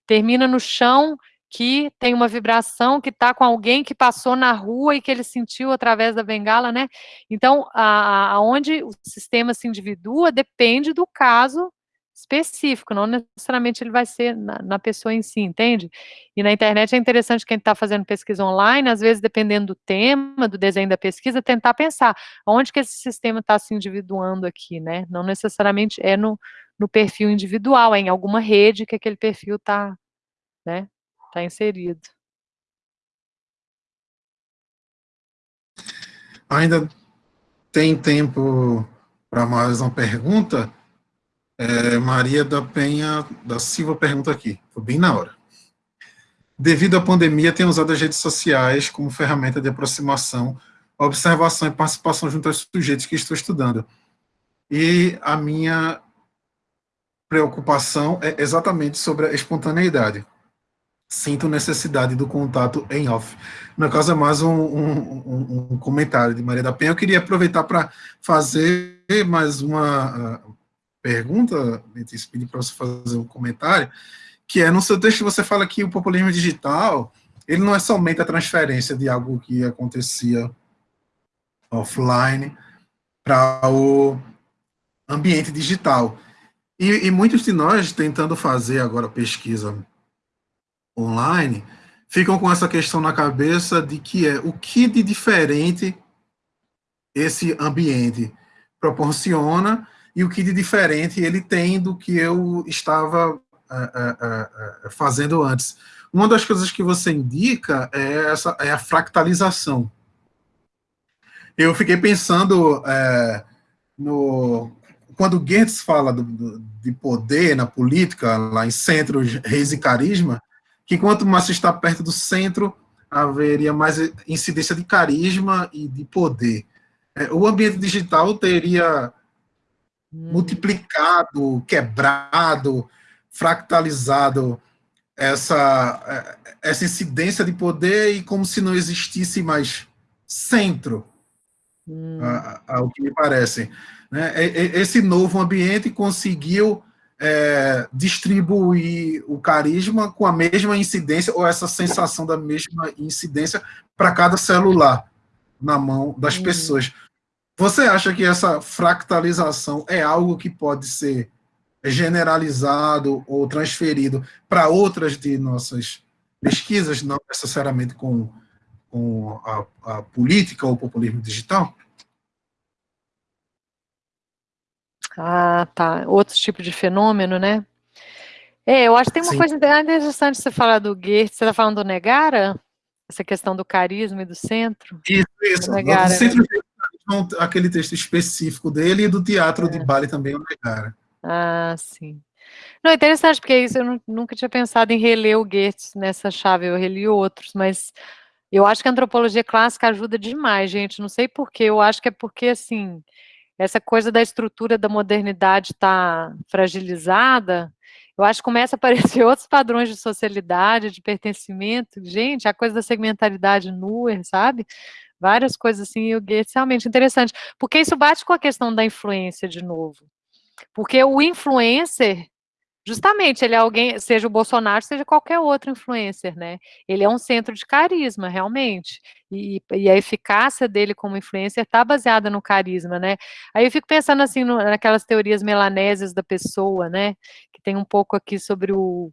termina no chão que tem uma vibração que está com alguém que passou na rua e que ele sentiu através da bengala, né? Então, aonde o sistema se individua depende do caso específico, não necessariamente ele vai ser na, na pessoa em si, entende? E na internet é interessante quem está fazendo pesquisa online, às vezes, dependendo do tema, do desenho da pesquisa, tentar pensar onde que esse sistema está se individuando aqui, né? Não necessariamente é no, no perfil individual, é em alguma rede que aquele perfil está né, tá inserido. Ainda tem tempo para mais uma pergunta? É, Maria da Penha da Silva pergunta aqui, foi bem na hora. Devido à pandemia, tenho usado as redes sociais como ferramenta de aproximação, observação e participação junto aos sujeitos que estou estudando. E a minha preocupação é exatamente sobre a espontaneidade. Sinto necessidade do contato em off. No caso, é mais um, um, um comentário de Maria da Penha. Eu queria aproveitar para fazer mais uma pergunta, Letícia, pedi para você fazer um comentário, que é, no seu texto você fala que o populismo digital, ele não é somente a transferência de algo que acontecia offline para o ambiente digital. E, e, muitos de nós, tentando fazer agora pesquisa online, ficam com essa questão na cabeça de que é o que de diferente esse ambiente proporciona e o que de diferente ele tem do que eu estava é, é, é, fazendo antes. Uma das coisas que você indica é, essa, é a fractalização. Eu fiquei pensando é, no quando Goetz fala do, do, de poder na política, lá em centro, reis e carisma, que quanto mais se está perto do centro, haveria mais incidência de carisma e de poder. É, o ambiente digital teria multiplicado, quebrado, fractalizado essa, essa incidência de poder e como se não existisse mais centro. hum. ao que me parece. Né? Esse novo ambiente conseguiu é, distribuir o carisma com a mesma incidência, ou essa sensação da mesma incidência para cada celular na mão das hum. pessoas. Você acha que essa fractalização é algo que pode ser generalizado ou transferido para outras de nossas pesquisas, não necessariamente com, com a, a política ou o populismo digital? Ah, tá. Outro tipo de fenômeno, né? É, eu acho que tem uma Sim. coisa interessante você falar do Goethe. Você está falando do Negara? Essa questão do carisma e do centro? Isso, isso. Do Negara, do aquele texto específico dele e do teatro é. de Bali também, o Negara. Ah, sim. Não, é interessante, porque isso eu nunca tinha pensado em reler o Goethe nessa chave, eu reli outros, mas eu acho que a antropologia clássica ajuda demais, gente, não sei porquê, eu acho que é porque, assim, essa coisa da estrutura da modernidade está fragilizada, eu acho que começa a aparecer outros padrões de socialidade, de pertencimento, gente, a coisa da segmentaridade nua, sabe? Várias coisas assim, e o Goethe é realmente interessante, porque isso bate com a questão da influência de novo. Porque o influencer, Justamente, ele é alguém, seja o Bolsonaro, seja qualquer outro influencer, né? Ele é um centro de carisma, realmente. E, e a eficácia dele como influencer está baseada no carisma, né? Aí eu fico pensando assim no, naquelas teorias melanésias da pessoa, né? Que tem um pouco aqui sobre o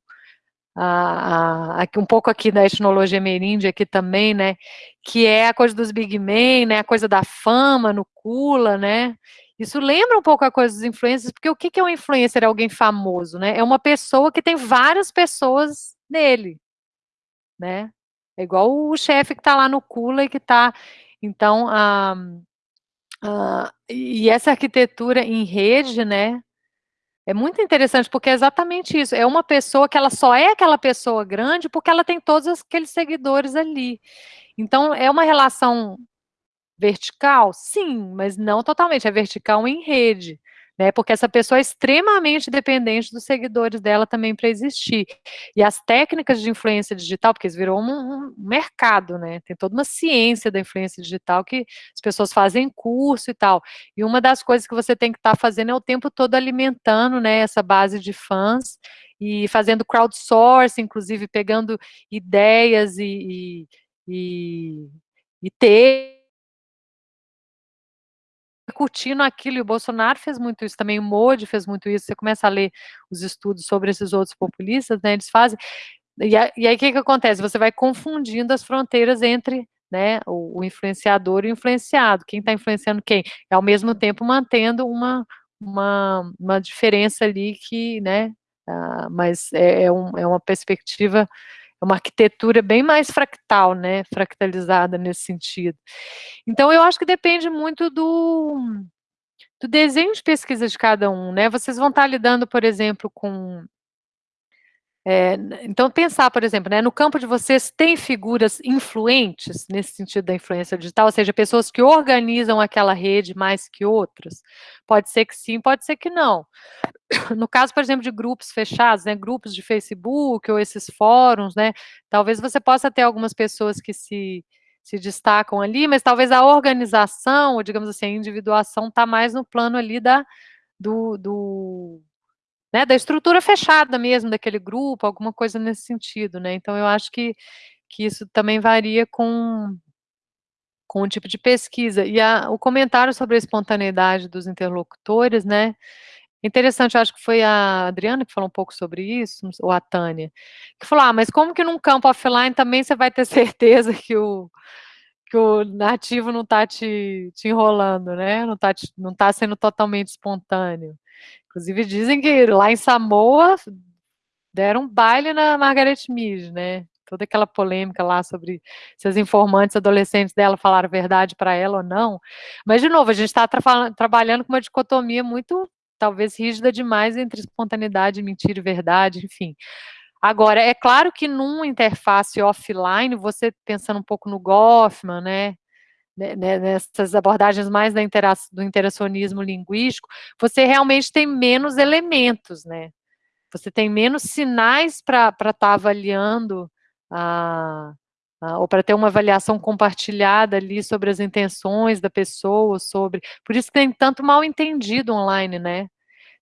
a, a, um pouco aqui da etnologia meríndia aqui também, né, que é a coisa dos big men, né, a coisa da fama no Kula, né, isso lembra um pouco a coisa dos influencers, porque o que é um influencer? É alguém famoso, né? É uma pessoa que tem várias pessoas nele, né? É igual o chefe que está lá no Kula e que está... Então, a, a, e essa arquitetura em rede, né? É muito interessante, porque é exatamente isso. É uma pessoa que ela só é aquela pessoa grande porque ela tem todos aqueles seguidores ali. Então, é uma relação Vertical? Sim, mas não totalmente, é vertical em rede, né? Porque essa pessoa é extremamente dependente dos seguidores dela também para existir. E as técnicas de influência digital, porque isso virou um, um, mercado, né? Tem toda uma ciência da influência digital que as pessoas fazem curso e tal. E uma das coisas que você tem que estar tá fazendo é o tempo todo alimentando, né, essa base de fãs e fazendo crowdsourcing, inclusive pegando ideias e, e, e, e ter repercutindo aquilo, e o Bolsonaro fez muito isso também, o Modi fez muito isso, você começa a ler os estudos sobre esses outros populistas, né, eles fazem, e, a, e aí o que que acontece? Você vai confundindo as fronteiras entre né, o, o influenciador e o influenciado, quem está influenciando quem, e ao mesmo tempo mantendo uma, uma, uma diferença ali que, né, uh, mas é, é, um, é uma perspectiva é uma arquitetura bem mais fractal, né, fractalizada nesse sentido. Então, eu acho que depende muito do, do desenho de pesquisa de cada um, né, vocês vão estar lidando, por exemplo, com... É, então, pensar, por exemplo, né, no campo de vocês, tem figuras influentes, nesse sentido da influência digital, ou seja, pessoas que organizam aquela rede mais que outras? Pode ser que sim, pode ser que não. no caso, por exemplo, de grupos fechados, né, grupos de Facebook ou esses fóruns, né, talvez você possa ter algumas pessoas que se, se destacam ali, mas talvez a organização, ou digamos assim, a individuação está mais no plano ali da, do, do né, da estrutura fechada mesmo daquele grupo, alguma coisa nesse sentido, né, então eu acho que, que isso também varia com, com o tipo de pesquisa, e a, o comentário sobre a espontaneidade dos interlocutores, né, Interessante, eu acho que foi a Adriana que falou um pouco sobre isso, ou a Tânia, que falou, ah, mas como que num campo offline também você vai ter certeza que o, que o nativo não está te, te enrolando, né? Não está não tá sendo totalmente espontâneo. Inclusive dizem que lá em Samoa deram um baile na Margaret Mead, né? Toda aquela polêmica lá sobre se as informantes adolescentes dela falaram verdade para ela ou não. Mas, de novo, a gente está tra trabalhando com uma dicotomia muito talvez rígida demais entre espontaneidade, mentira e verdade, enfim. Agora, é claro que numa interface offline, você pensando um pouco no Goffman, né, né, né nessas abordagens mais intera do interacionismo linguístico, você realmente tem menos elementos, né? Você tem menos sinais para estar tá avaliando a, uh, ou para ter uma avaliação compartilhada ali sobre as intenções da pessoa, sobre... Por isso que tem tanto mal entendido online, né?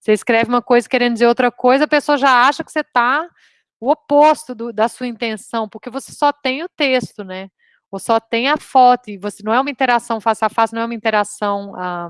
Você escreve uma coisa querendo dizer outra coisa, a pessoa já acha que você está o oposto do, da sua intenção, porque você só tem o texto, né? Ou só tem a foto, e você não é uma interação face a face, não é uma interação, ah,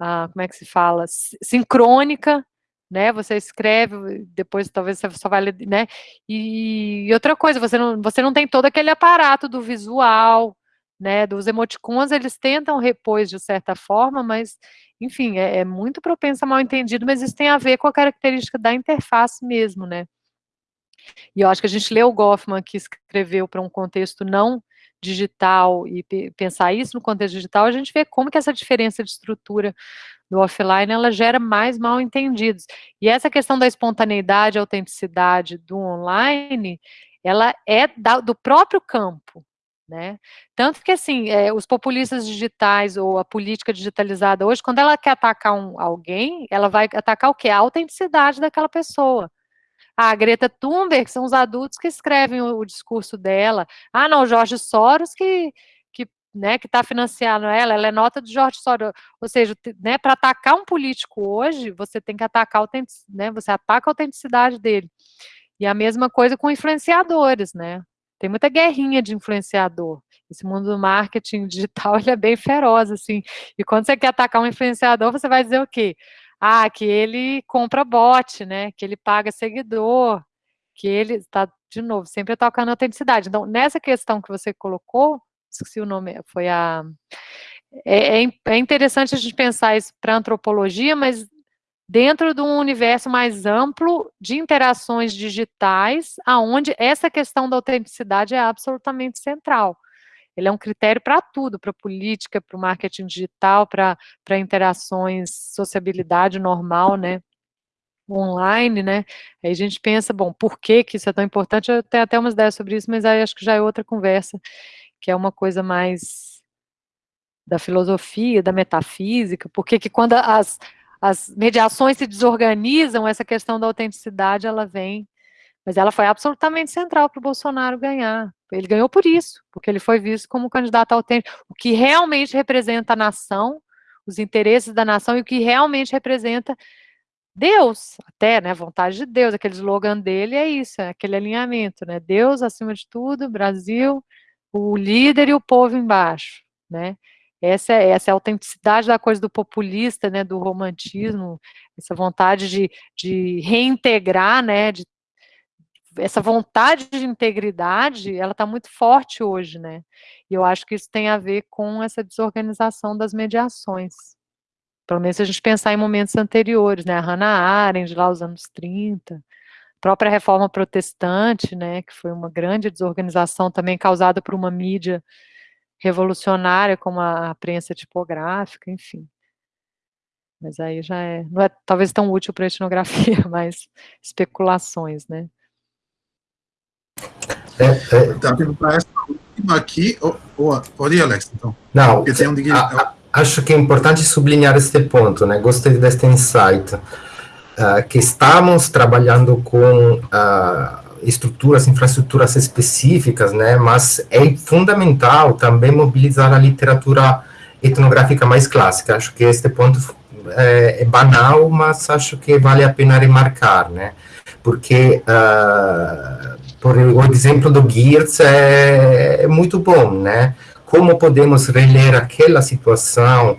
ah, como é que se fala, sincrônica, né? Você escreve, depois talvez você só vai ler, né? E, e, outra coisa, você não, você não tem todo aquele aparato do visual, né? Dos emoticons, eles tentam repor de certa forma, mas, enfim, é, é muito propenso a mal entendido, mas isso tem a ver com a característica da interface mesmo, né? E eu acho que a gente leu o Goffman, que escreveu para um contexto não digital, e pensar isso no contexto digital, a gente vê como que essa diferença de estrutura do offline, ela gera mais mal entendidos. E essa questão da espontaneidade, autenticidade do online, ela é da, do próprio campo, né? Tanto que, assim, é, os populistas digitais ou a política digitalizada hoje, quando ela quer atacar um, alguém, ela vai atacar o quê? A autenticidade daquela pessoa. Ah, a Greta Thunberg são os adultos que escrevem o, o discurso dela. Ah, não, Jorge Soros que, que né, que está financiando ela, ela é nota de Jorge Soros. Ou seja, né, para atacar um político hoje, você tem que atacar né, você ataca a autenticidade dele. E a mesma coisa com influenciadores, né? Tem muita guerrinha de influenciador. Esse mundo do marketing digital, ele é bem feroz, assim. E quando você quer atacar um influenciador, você vai dizer o quê? Ah, que ele compra bot, né? Que ele paga seguidor, que ele está, de novo, sempre tocando autenticidade. Então, nessa questão que você colocou, esqueci o nome, foi a. É, é, é interessante a gente pensar isso para antropologia, mas dentro de um universo mais amplo de interações digitais, aonde essa questão da autenticidade é absolutamente central. Ele é um critério para tudo, para política, para o marketing digital, para interações, sociabilidade normal, né? online, né? Aí a gente pensa, bom, por que, que isso é tão importante? Eu tenho até umas ideias sobre isso, mas aí acho que já é outra conversa, que é uma coisa mais da filosofia, da metafísica, porque que quando as, as mediações se desorganizam, essa questão da autenticidade, ela vem, mas ela foi absolutamente central para o Bolsonaro ganhar. Ele ganhou por isso, porque ele foi visto como candidato autêntico, o que realmente representa a nação, os interesses da nação e o que realmente representa Deus, até, né, vontade de Deus, aquele slogan dele é isso, é aquele alinhamento, né, Deus acima de tudo, Brasil, o líder e o povo embaixo, né, essa é, essa é a autenticidade da coisa do populista, né, do romantismo, essa vontade de, de reintegrar, né, de essa vontade de integridade, ela está muito forte hoje, né? E eu acho que isso tem a ver com essa desorganização das mediações. Pelo menos se a gente pensar em momentos anteriores, né? A Hannah Arendt, lá os anos 30, a própria reforma protestante, né? Que foi uma grande desorganização também causada por uma mídia revolucionária, como a prensa tipográfica, enfim. Mas aí já é, não é talvez tão útil para a etnografia, mas especulações, né? É, é, tá para essa última aqui. Oh, oh, pode ir, Alex, então. Não, um a, acho que é importante sublinhar este ponto, né? Gostei deste insight. Uh, que estamos trabalhando com uh, estruturas, infraestruturas específicas, né? Mas é fundamental também mobilizar a literatura etnográfica mais clássica. Acho que este ponto é, é banal, mas acho que vale a pena remarcar, né? Porque uh, por o exemplo do Geertz é, é muito bom, né? Como podemos reler aquela situação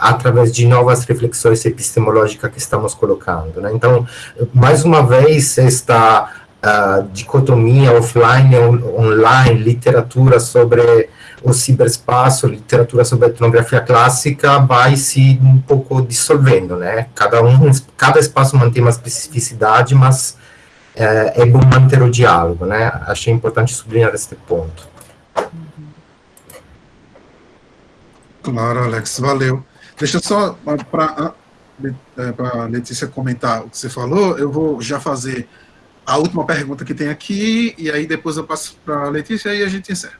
através de novas reflexões epistemológicas que estamos colocando, né? Então, mais uma vez, esta uh, dicotomia offline online, literatura sobre o ciberespaço, literatura sobre etnografia clássica vai se um pouco dissolvendo, né? Cada um, cada espaço mantém uma especificidade, mas é, é bom manter o diálogo, né? Achei importante sublinhar este ponto. Claro, Alex, valeu. Deixa só para a Letícia comentar o que você falou, eu vou já fazer a última pergunta que tem aqui, e aí depois eu passo para a Letícia e a gente encerra.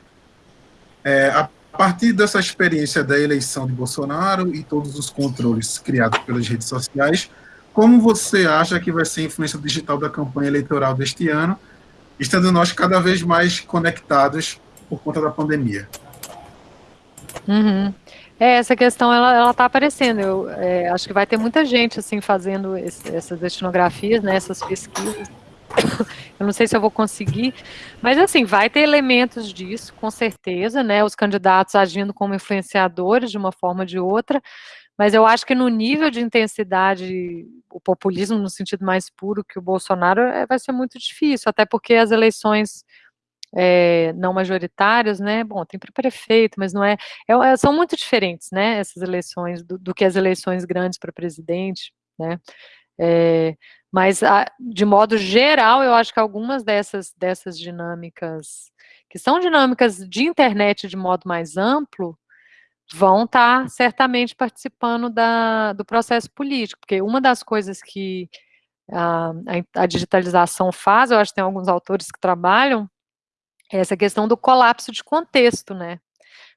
É, a partir dessa experiência da eleição de Bolsonaro e todos os controles criados pelas redes sociais, como você acha que vai ser a influência digital da campanha eleitoral deste ano estando nós cada vez mais conectados por conta da pandemia. Uhum. É, essa questão ela está aparecendo. Eu é, acho que vai ter muita gente assim fazendo esse, essas etnografias, né, essas pesquisas. Eu não sei se eu vou conseguir, mas assim vai ter elementos disso, com certeza, né? Os candidatos agindo como influenciadores de uma forma ou de outra, mas eu acho que no nível de intensidade, o populismo no sentido mais puro que o Bolsonaro é, vai ser muito difícil, até porque as eleições é, não majoritárias, né? Bom, tem para prefeito, mas não é, é, é, São muito diferentes, né? Essas eleições do, do que as eleições grandes para presidente, né? É, mas, a, de modo geral, eu acho que algumas dessas, dessas dinâmicas, que são dinâmicas de internet de modo mais amplo, vão estar tá certamente participando da, do processo político, porque uma das coisas que a, a, digitalização faz, eu acho que tem alguns autores que trabalham, essa questão do colapso de contexto, né?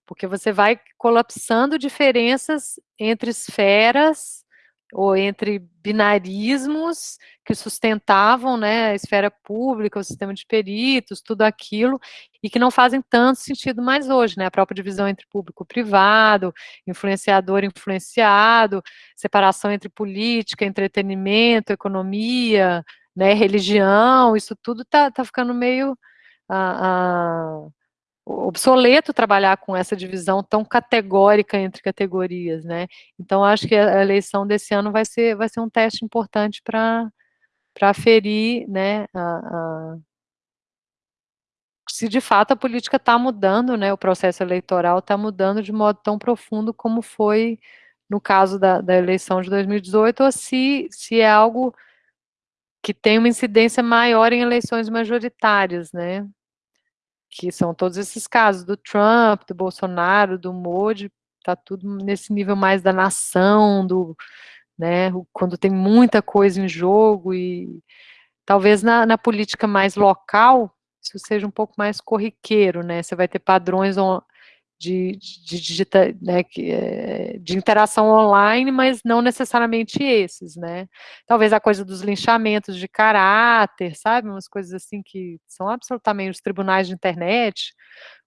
Porque você vai colapsando diferenças entre esferas ou entre binarismos que sustentavam né, a esfera pública, o sistema de peritos, tudo aquilo, e que não fazem tanto sentido mais hoje, né? A própria divisão entre público e privado, influenciador influenciado, separação entre política, entretenimento, economia, né, religião, isso tudo está tá ficando meio obsoleto trabalhar com essa divisão tão categórica entre categorias, né? Então, acho que a eleição desse ano vai ser, vai ser um teste importante para aferir, né, a, se de fato a política está mudando, né, o processo eleitoral está mudando de modo tão profundo como foi no caso da, da eleição de 2018, ou se, se é algo que tem uma incidência maior em eleições majoritárias, né? Que são todos esses casos do Trump, do Bolsonaro, do Modi, tá tudo nesse nível mais da nação, do, né? Quando tem muita coisa em jogo e talvez na, na política mais local isso seja um pouco mais corriqueiro, né? Você vai ter padrões de, de, digita, né, eh, de interação online, mas não necessariamente esses, né? Talvez a coisa dos linchamentos de caráter, sabe? Umas coisas assim que são absolutamente os tribunais de internet,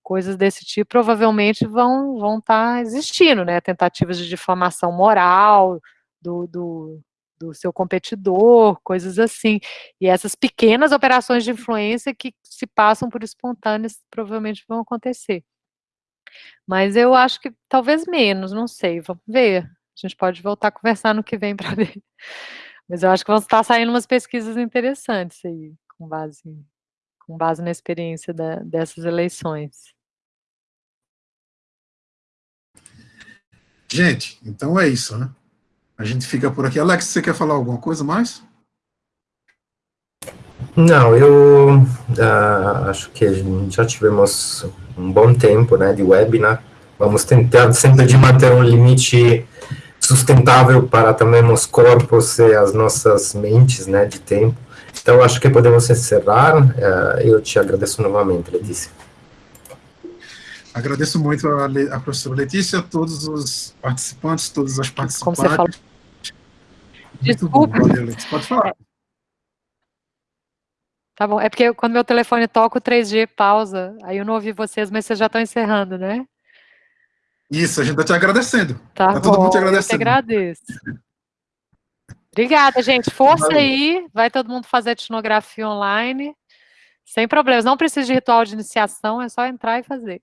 coisas desse tipo, provavelmente vão vão estar tá existindo, né? Tentativas de difamação moral do, do, do seu competidor, coisas assim. E essas pequenas operações de influência que se passam por espontâneas provavelmente vão acontecer. Mas eu acho que talvez menos, não sei, vamos ver. A gente pode voltar a conversar no que vem para ver. Mas eu acho que vão estar saindo umas pesquisas interessantes aí, com base, com base na experiência da, dessas eleições. Gente, então é isso, né? A gente fica por aqui. Alex, você quer falar alguma coisa mais? Não, eu uh, acho que já tivemos um bom tempo né, de webinar. Vamos tentar sempre de manter um limite sustentável para também os corpos e as nossas mentes né, de tempo. Então, acho que podemos encerrar. Uh, eu te agradeço novamente, Letícia. Agradeço muito a, a professora Letícia, a todos os participantes, todas as participantes. Como você falou. Muito Desculpa. bom, valeu, Letícia. Pode falar. Tá bom, é porque quando meu telefone toca o 3G pausa, aí eu não ouvi vocês, mas vocês já estão encerrando, né? Isso, a gente está te agradecendo. Tá, tá bom, todo mundo te agradecendo. Eu te agradeço. Obrigada, gente. Força Valeu. aí, vai todo mundo fazer etnografia online, sem problemas. Não precisa de ritual de iniciação, é só entrar e fazer.